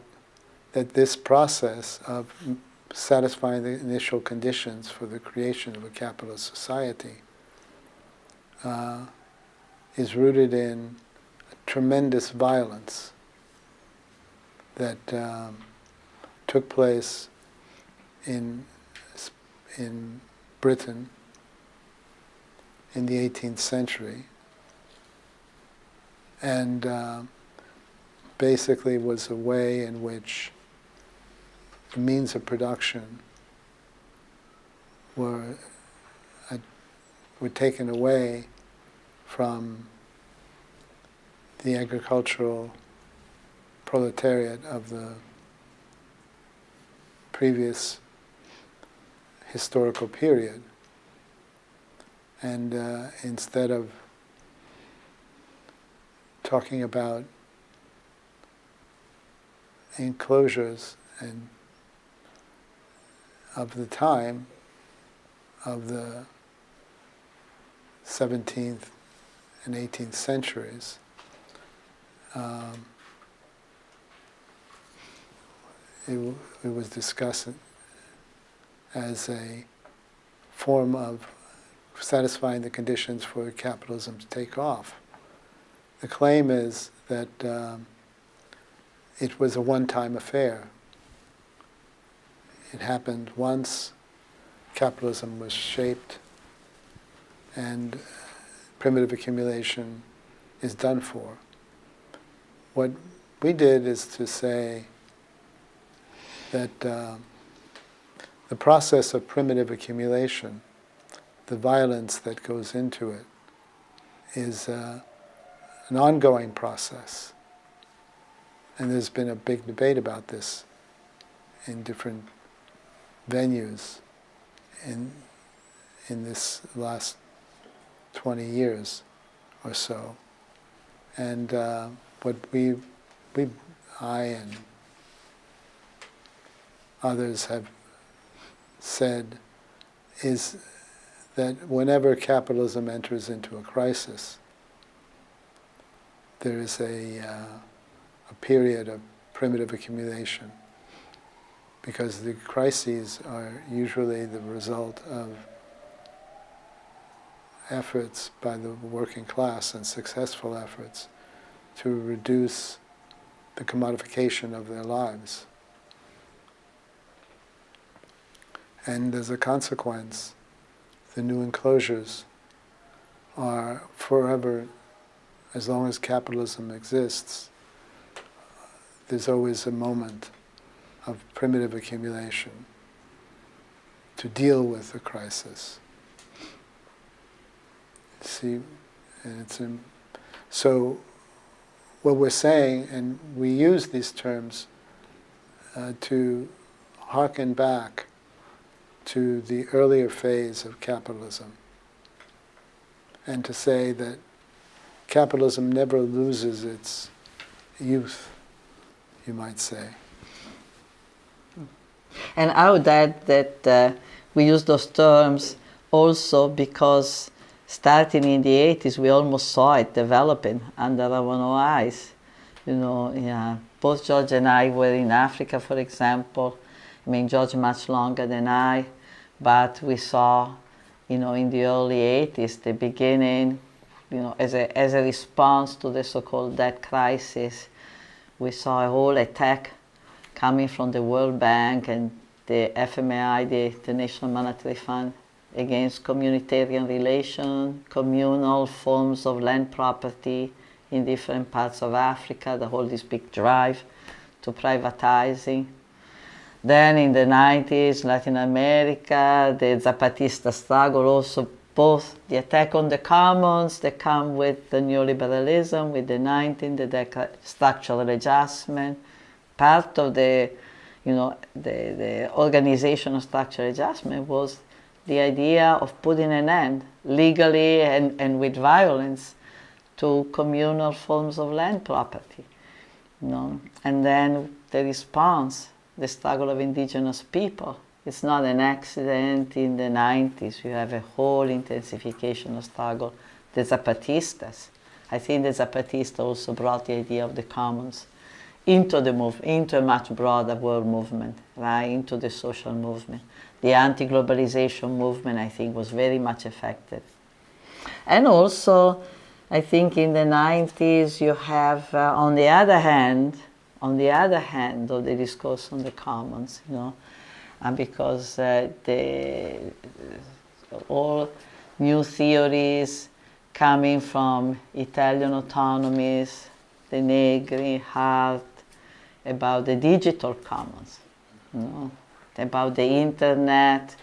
that this process of satisfying the initial conditions for the creation of a capitalist society uh, is rooted in tremendous violence that um, took place in, in Britain in the 18th century and uh, basically was a way in which means of production were, uh, were taken away from the agricultural proletariat of the previous historical period. And uh, instead of talking about enclosures and of the time of the 17th and 18th centuries. Um, it, it was discussed as a form of satisfying the conditions for capitalism to take off. The claim is that um, it was a one-time affair. It happened once, capitalism was shaped, and primitive accumulation is done for. What we did is to say that uh, the process of primitive accumulation, the violence that goes into it, is uh, an ongoing process. And there's been a big debate about this in different venues in, in this last 20 years or so. And uh, what we, we, I and others have said is that whenever capitalism enters into a crisis, there is a, uh, a period of primitive accumulation because the crises are usually the result of efforts by the working class and successful efforts to reduce the commodification of their lives. And as a consequence, the new enclosures are forever as long as capitalism exists, there's always a moment of primitive accumulation to deal with the crisis. See, and it's in, so what we're saying, and we use these terms uh, to harken back to the earlier phase of capitalism, and to say that capitalism never loses its youth, you might say. And I would add that uh, we use those terms also because starting in the 80s, we almost saw it developing under our own eyes. You know, yeah, both George and I were in Africa, for example. I mean, George much longer than I, but we saw, you know, in the early 80s, the beginning you know, as a, as a response to the so-called debt crisis, we saw a whole attack coming from the World Bank and the FMI, the International Monetary Fund, against communitarian relation, communal forms of land property in different parts of Africa, the whole this big drive to privatizing. Then in the 90s, Latin America, the Zapatista struggle also both the attack on the commons that come with the neoliberalism, with the 19, the structural adjustment, part of the, you know, the, the organizational structural adjustment was the idea of putting an end legally and, and with violence to communal forms of land property. You know? And then the response, the struggle of indigenous people. It's not an accident in the 90s. You have a whole intensification of struggle. The Zapatistas. I think the Zapatistas also brought the idea of the commons into the move, into a much broader world movement, right? Into the social movement. The anti-globalization movement, I think, was very much affected. And also, I think in the 90s you have, uh, on the other hand, on the other hand of the discourse on the commons, you know, and because uh, the, all new theories coming from Italian autonomies, the Negri, Hardt, about the digital commons, you know, about the internet,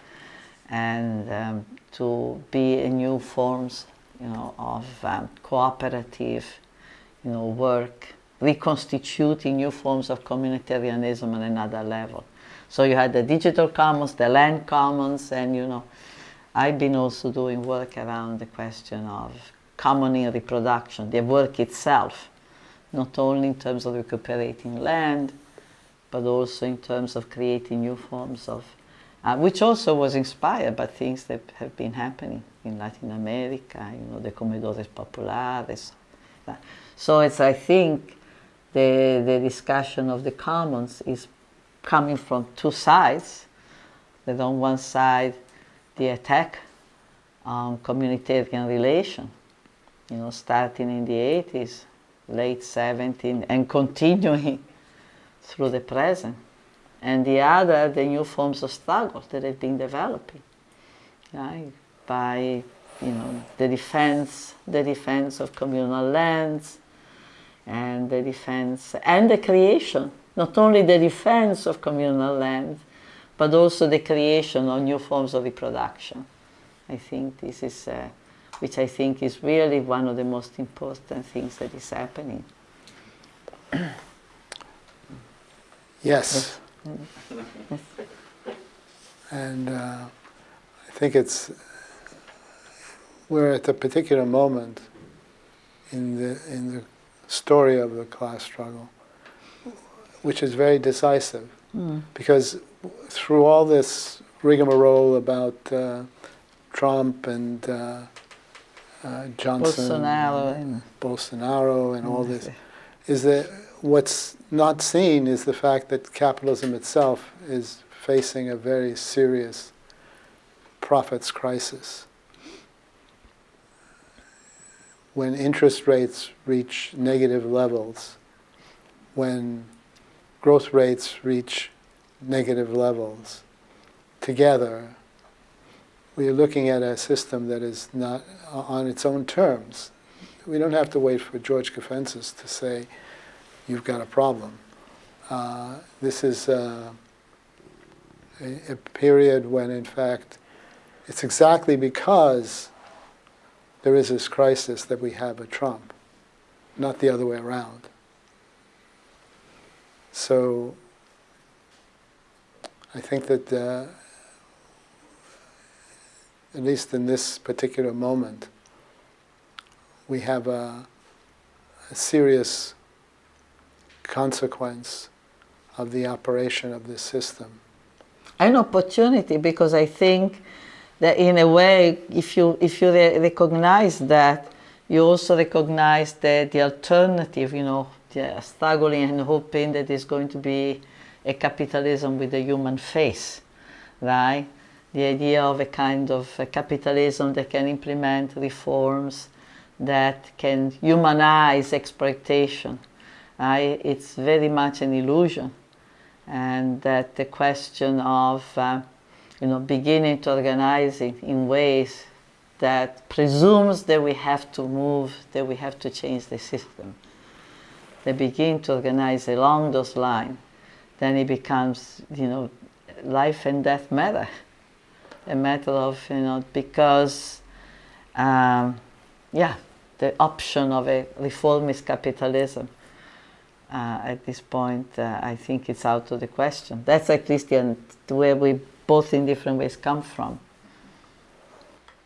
and um, to be in new forms, you know, of um, cooperative, you know, work, reconstituting new forms of communitarianism on another level. So you had the digital commons, the land commons, and you know, I've been also doing work around the question of common reproduction, the work itself, not only in terms of recuperating land, but also in terms of creating new forms of, uh, which also was inspired by things that have been happening in Latin America, you know, the comedores populares. So it's, I think, the, the discussion of the commons is coming from two sides. That on one side, the attack on communitarian relation, you know, starting in the 80s, late 70s, and continuing through the present. And the other, the new forms of struggle that have been developing right? by you know, the defense, the defense of communal lands, and the defense and the creation, not only the defense of communal lands, but also the creation of new forms of reproduction. I think this is, uh, which I think is really one of the most important things that is happening. Yes. And uh, I think it's, we're at a particular moment in the, in the story of the class struggle, which is very decisive. Mm. Because through all this rigmarole about uh, Trump and uh, uh, Johnson, Bolsonaro, and Bolsonaro, and all this, is that what's not seen is the fact that capitalism itself is facing a very serious profits crisis. When interest rates reach negative levels, when growth rates reach negative levels, together, we are looking at a system that is not on its own terms. We don't have to wait for George Caffentzis to say, you've got a problem. Uh, this is uh, a, a, period when, in fact, it's exactly because there is this crisis that we have a Trump, not the other way around. So I think that, uh, at least in this particular moment, we have a, a serious consequence of the operation of this system. An opportunity because I think that in a way, if you, if you re recognize that, you also recognize that the alternative, you know, struggling and hoping that there's going to be a capitalism with a human face, right? The idea of a kind of a capitalism that can implement reforms that can humanize exploitation, it's very much an illusion. And that the question of, uh, you know, beginning to organize in, in ways that presumes that we have to move, that we have to change the system. They begin to organize along those lines, then it becomes, you know, life and death matter. A matter of, you know, because, um, yeah, the option of a reformist capitalism uh, at this point, uh, I think it's out of the question. That's at least the, where we both in different ways come from.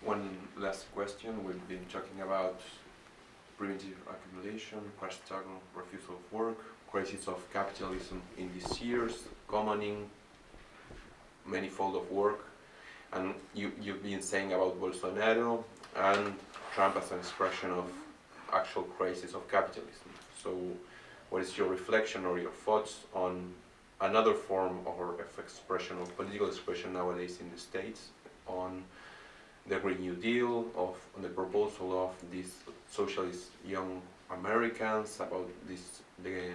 one last question. We've been talking about primitive accumulation, class struggle, refusal of work, crisis of capitalism in these years, commoning, manifold of work, and you, you've been saying about Bolsonaro and Trump as an expression of actual crisis of capitalism. So what is your reflection or your thoughts on another form or of expression of political expression nowadays in the States on the Green New Deal, of on the proposal of these socialist young Americans about this the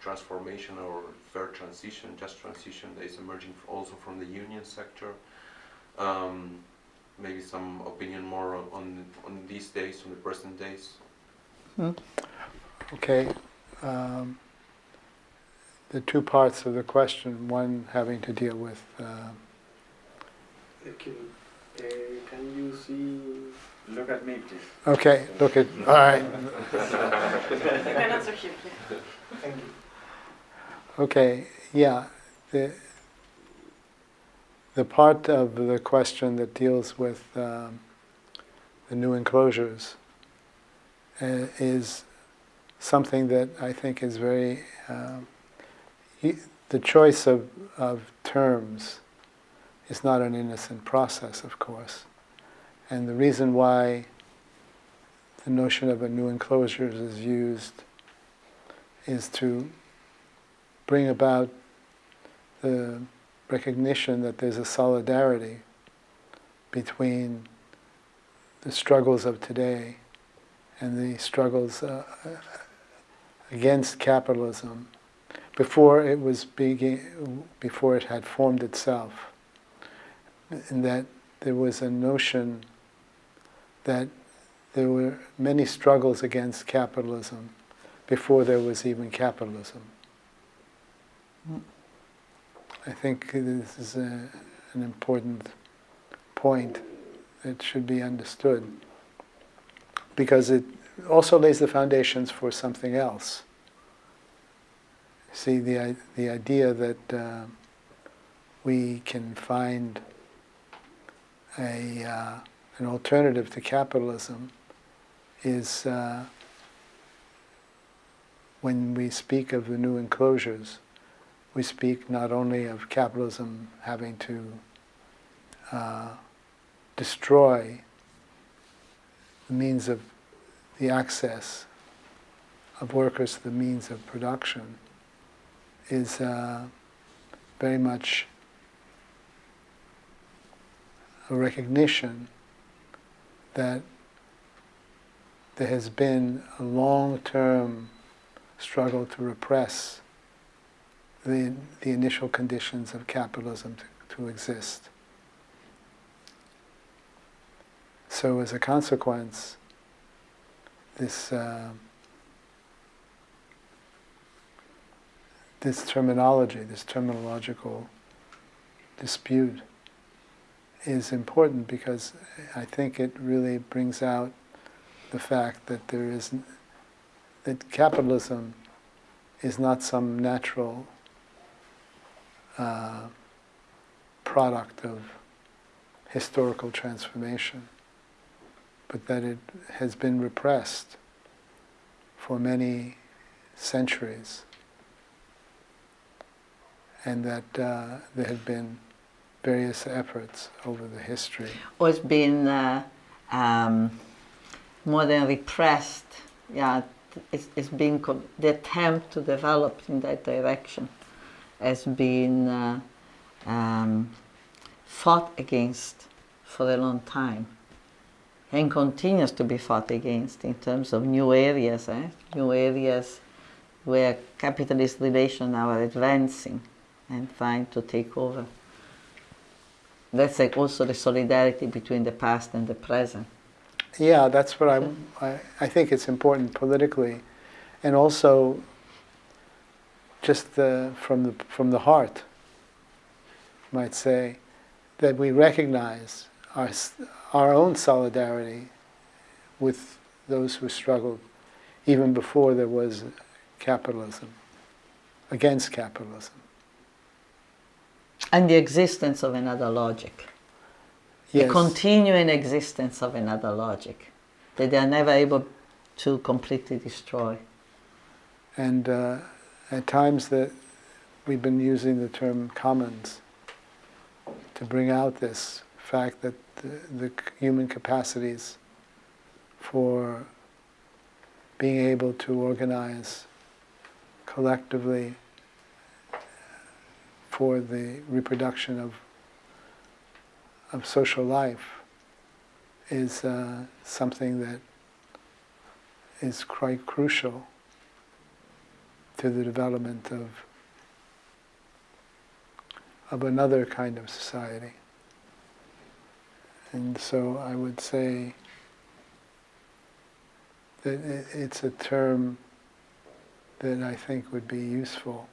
transformation or fair transition, just transition that is emerging also from the union sector. Um, maybe some opinion more on, on, on these days, on the present days. Hmm. Okay. Um, the two parts of the question, one having to deal with. Uh, can, uh, can you see? Look at me, please. Okay, look at. All right. Thank you. Okay, yeah. The, the part of the question that deals with um, the new enclosures uh, is something that I think is very. Um, the choice of, of terms is not an innocent process, of course. And the reason why the notion of a new enclosures is used is to bring about the recognition that there's a solidarity between the struggles of today and the struggles uh, against capitalism before it was begin, before it had formed itself, and that there was a notion that there were many struggles against capitalism before there was even capitalism. I think this is a, an important point that should be understood because it also lays the foundations for something else. See, the, the idea that uh, we can find a, uh, an alternative to capitalism is uh, when we speak of the new enclosures, we speak not only of capitalism having to uh, destroy the means of the access of workers to the means of production is uh, very much a recognition that there has been a long-term struggle to repress the, the initial conditions of capitalism to, to exist. So as a consequence, this uh, this terminology, this terminological dispute is important because I think it really brings out the fact that there is that capitalism is not some natural uh, product of historical transformation, but that it has been repressed for many centuries, and that uh, there have been various efforts over the history. Or it's been uh, um, more than repressed, yeah, it's, it's been the attempt to develop in that direction has been uh, um, fought against for a long time and continues to be fought against in terms of new areas, eh? new areas where capitalist relations are advancing and trying to take over. That's like also the solidarity between the past and the present. Yeah, that's what I, I, I think it's important politically and also just the, from, the, from the heart, might say, that we recognize our, our own solidarity with those who struggled even before there was capitalism, against capitalism. And the existence of another logic. Yes. continuing existence of another logic that they are never able to completely destroy. And uh, at times that we've been using the term commons to bring out this fact that the, the human capacities for being able to organize collectively for the reproduction of of social life is uh, something that is quite crucial to the development of of another kind of society. And so I would say that it's a term that I think would be useful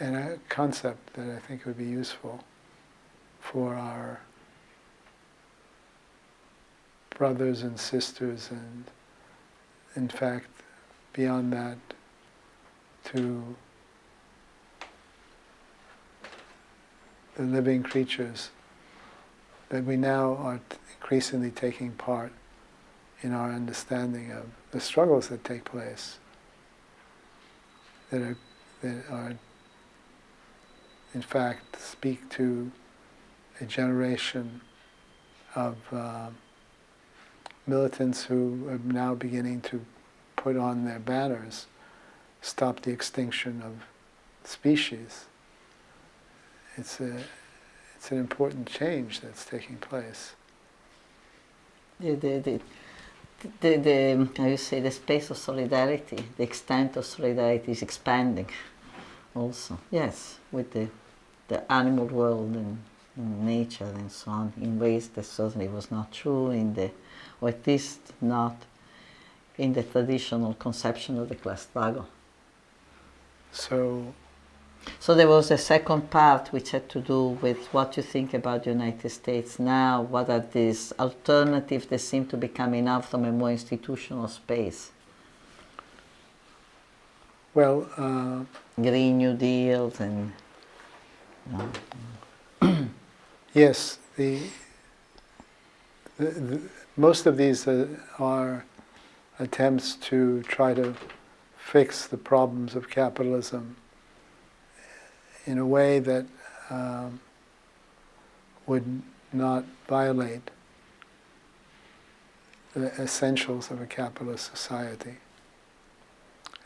and a concept that I think would be useful for our brothers and sisters and in fact beyond that to the living creatures that we now are increasingly taking part in our understanding of the struggles that take place that are, that are in fact speak to a generation of uh, militants who are now beginning to put on their banners, stop the extinction of species. It's a, it's an important change that's taking place. The, the, the, the, the, how you say, the space of solidarity, the extent of solidarity is expanding also. Yes, with the, the animal world and, and nature and so on, in ways that certainly was not true in the, or at least not in the traditional conception of the class struggle. So So there was a second part which had to do with what you think about the United States now, what are these alternatives that seem to be coming out from a more institutional space. Well, uh, Green New Deals and you know, yes, the, the, the most of these uh, are attempts to try to fix the problems of capitalism in a way that um, would not violate the essentials of a capitalist society.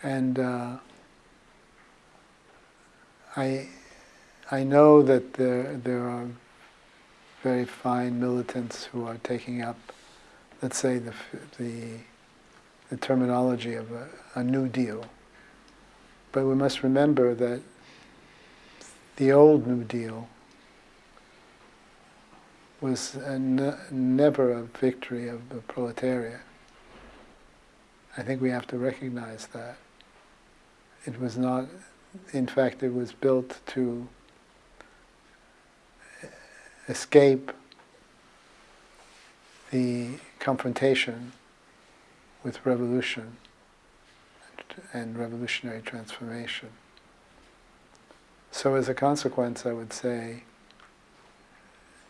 And uh, I, I know that there, there are very fine militants who are taking up, let's say, the, the, the terminology of a, a New Deal. But we must remember that the old New Deal was never a victory of the proletariat. I think we have to recognize that. It was not, in fact, it was built to escape the confrontation with revolution and revolutionary transformation. So as a consequence, I would say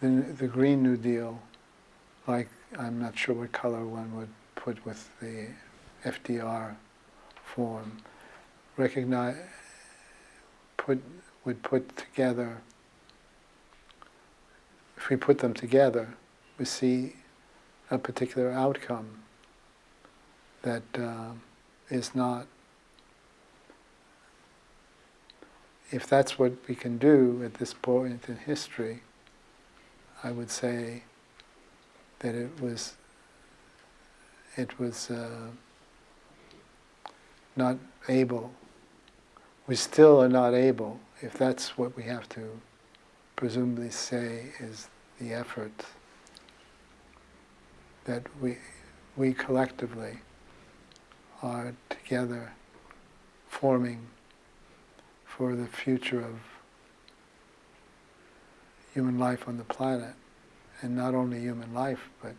the, the Green New Deal, like I'm not sure what color one would put with the FDR form, recognize, put, would put together, if we put them together, we see a particular outcome that uh, is not if that's what we can do at this point in history, I would say that it was it was uh, not able. We still are not able, if that's what we have to presumably say is the effort that we we collectively are together forming for the future of human life on the planet, and not only human life, but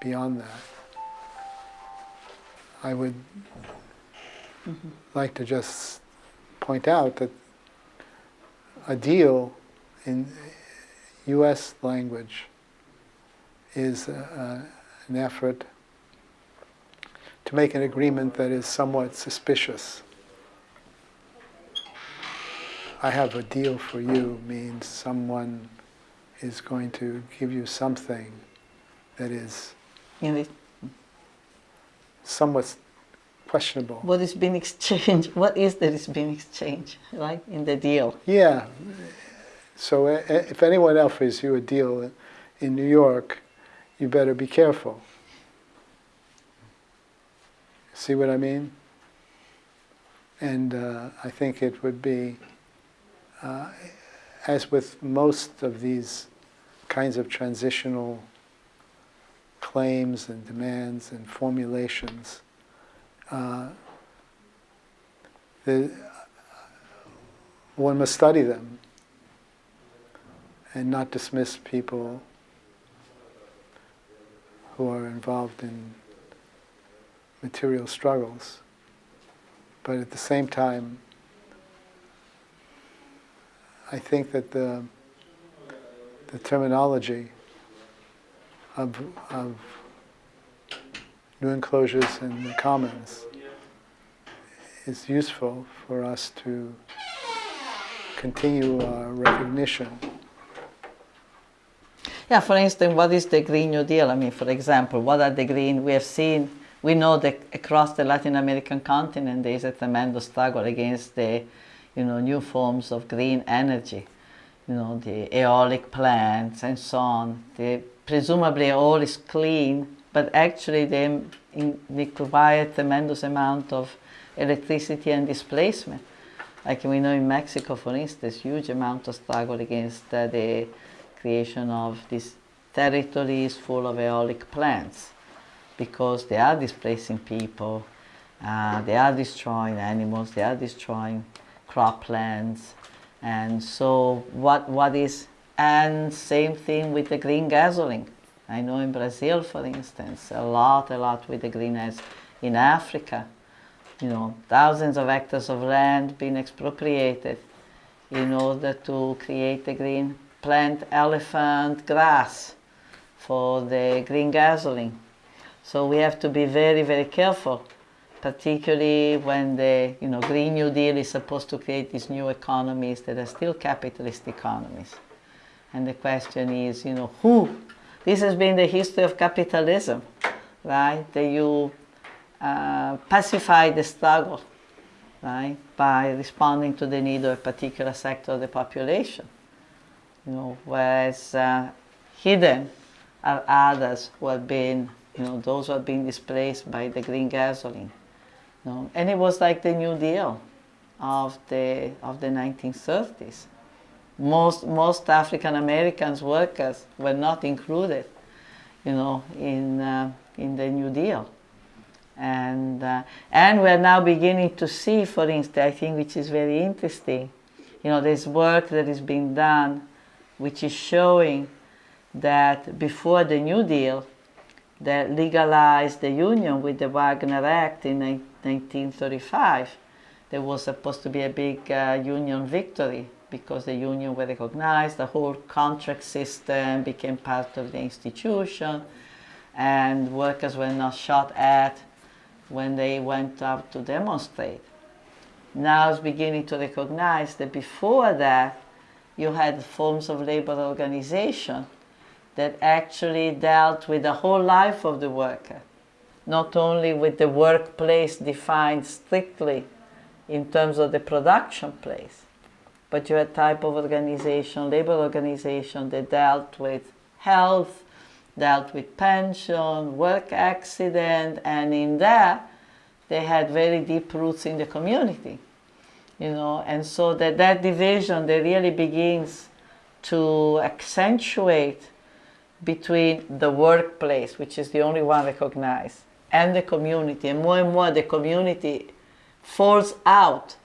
beyond that. I would like to just point out that a deal in U.S. language is uh, an effort to make an agreement that is somewhat suspicious. I have a deal for you means someone is going to give you something that is somewhat questionable. what is being exchanged? What is that is being exchanged, right? In the deal. Yeah. So uh, uh, if anyone offers you a deal in New York, you better be careful. See what I mean? And uh, I think it would be, uh, as with most of these kinds of transitional claims and demands and formulations, uh, the, one must study them and not dismiss people who are involved in material struggles. But at the same time, I think that the, the terminology of, of new enclosures and the commons is useful for us to continue our recognition Yeah, for instance, what is the Green New Deal? I mean, for example, what are the green? We have seen, we know that across the Latin American continent there is a tremendous struggle against the, you know, new forms of green energy. You know, the aeolic plants and so on. Presumably all is clean, but actually they, in, they a tremendous amount of electricity and displacement. Like we know in Mexico, for instance, huge amount of struggle against uh, the creation of these territories full of aeolic plants because they are displacing people, uh, they are destroying animals, they are destroying croplands. And so what, what is, and same thing with the green gasoline. I know in Brazil, for instance, a lot, a lot with the green as in Africa, you know, thousands of hectares of land being expropriated in order to create the green plant elephant grass for the green gasoline. So we have to be very, very careful, particularly when the you know, Green New Deal is supposed to create these new economies that are still capitalist economies. And the question is, you know, who? This has been the history of capitalism, right? That you uh, pacify the struggle, right, by responding to the need of a particular sector of the population you know, whereas uh, hidden are others who have been, you know, those have been displaced by the green gasoline. You know? And it was like the New Deal of the, of the 1930s. Most, most African Americans workers were not included, you know, in, uh, in the New Deal. And, uh, and we're now beginning to see, for instance, I think which is very interesting, you know, there's work that is being done which is showing that before the New Deal, that legalized the union with the Wagner Act in 1935, there was supposed to be a big uh, union victory because the union were recognized, the whole contract system became part of the institution, and workers were not shot at when they went out to demonstrate. Now it's beginning to recognize that before that, you had forms of labor organization that actually dealt with the whole life of the worker, not only with the workplace defined strictly in terms of the production place, but you had type of organization, labor organization that dealt with health, dealt with pension, work accident, and in that they had very deep roots in the community you know, and so that that division that really begins to accentuate between the workplace, which is the only one recognized, and the community, and more and more the community falls out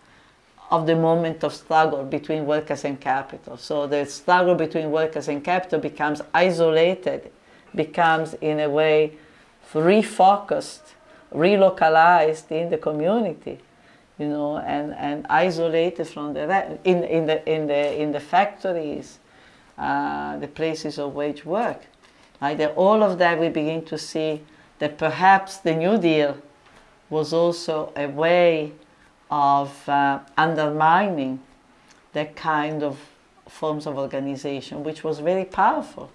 of the moment of struggle between workers and capital. So the struggle between workers and capital becomes isolated, becomes in a way refocused, relocalized in the community you know, and, and isolated from the in, in the in the in the factories, uh, the places of wage work. That all of that we begin to see that perhaps the New Deal was also a way of uh, undermining that kind of forms of organization, which was very powerful.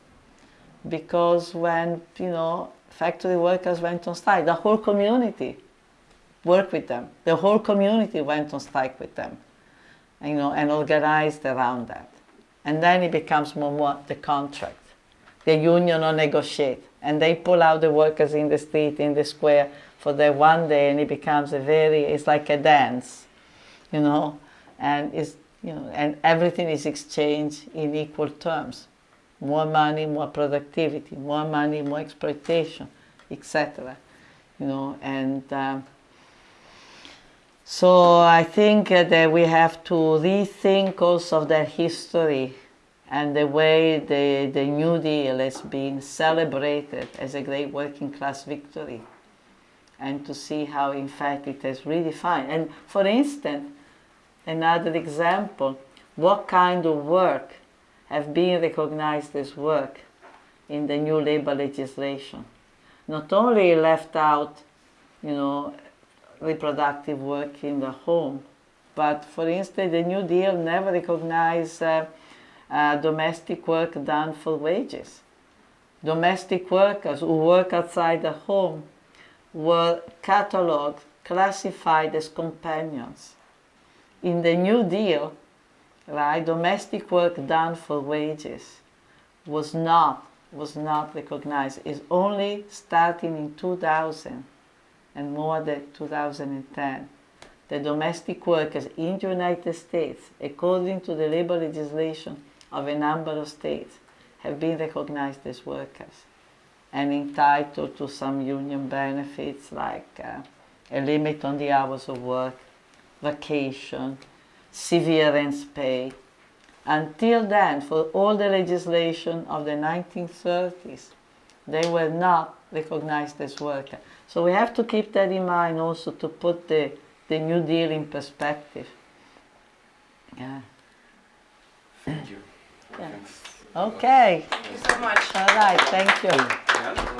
Because when you know factory workers went on strike, the whole community worked with them. The whole community went on strike with them, you know, and organized around that. And then it becomes more more the contract. The union or negotiate, and they pull out the workers in the street, in the square for that one day, and it becomes a very, it's like a dance, you know, and it's, you know, and everything is exchanged in equal terms. More money, more productivity, more money, more exploitation, etc. You know, and um, so I think uh, that we have to rethink also of that history and the way the, the New Deal has been celebrated as a great working class victory and to see how in fact it has redefined. And for instance, another example, what kind of work have been recognized as work in the new labor legislation. Not only left out, you know, reproductive work in the home, but for instance, the New Deal never recognized uh, uh, domestic work done for wages. Domestic workers who work outside the home were cataloged, classified as companions. In the New Deal, right, domestic work done for wages was not was not recognized. It's only starting in 2000 and more than 2010 the domestic workers in the United States, according to the labor legislation of a number of states, have been recognized as workers and entitled to some union benefits like uh, a limit on the hours of work, vacation, severance pay. Until then, for all the legislation of the 1930s, they were not recognized as workers. So we have to keep that in mind also to put the, the New Deal in perspective. Yeah. Thank you. Yeah. Thanks. Okay. Thank you so much. All right. Thank you. Yeah.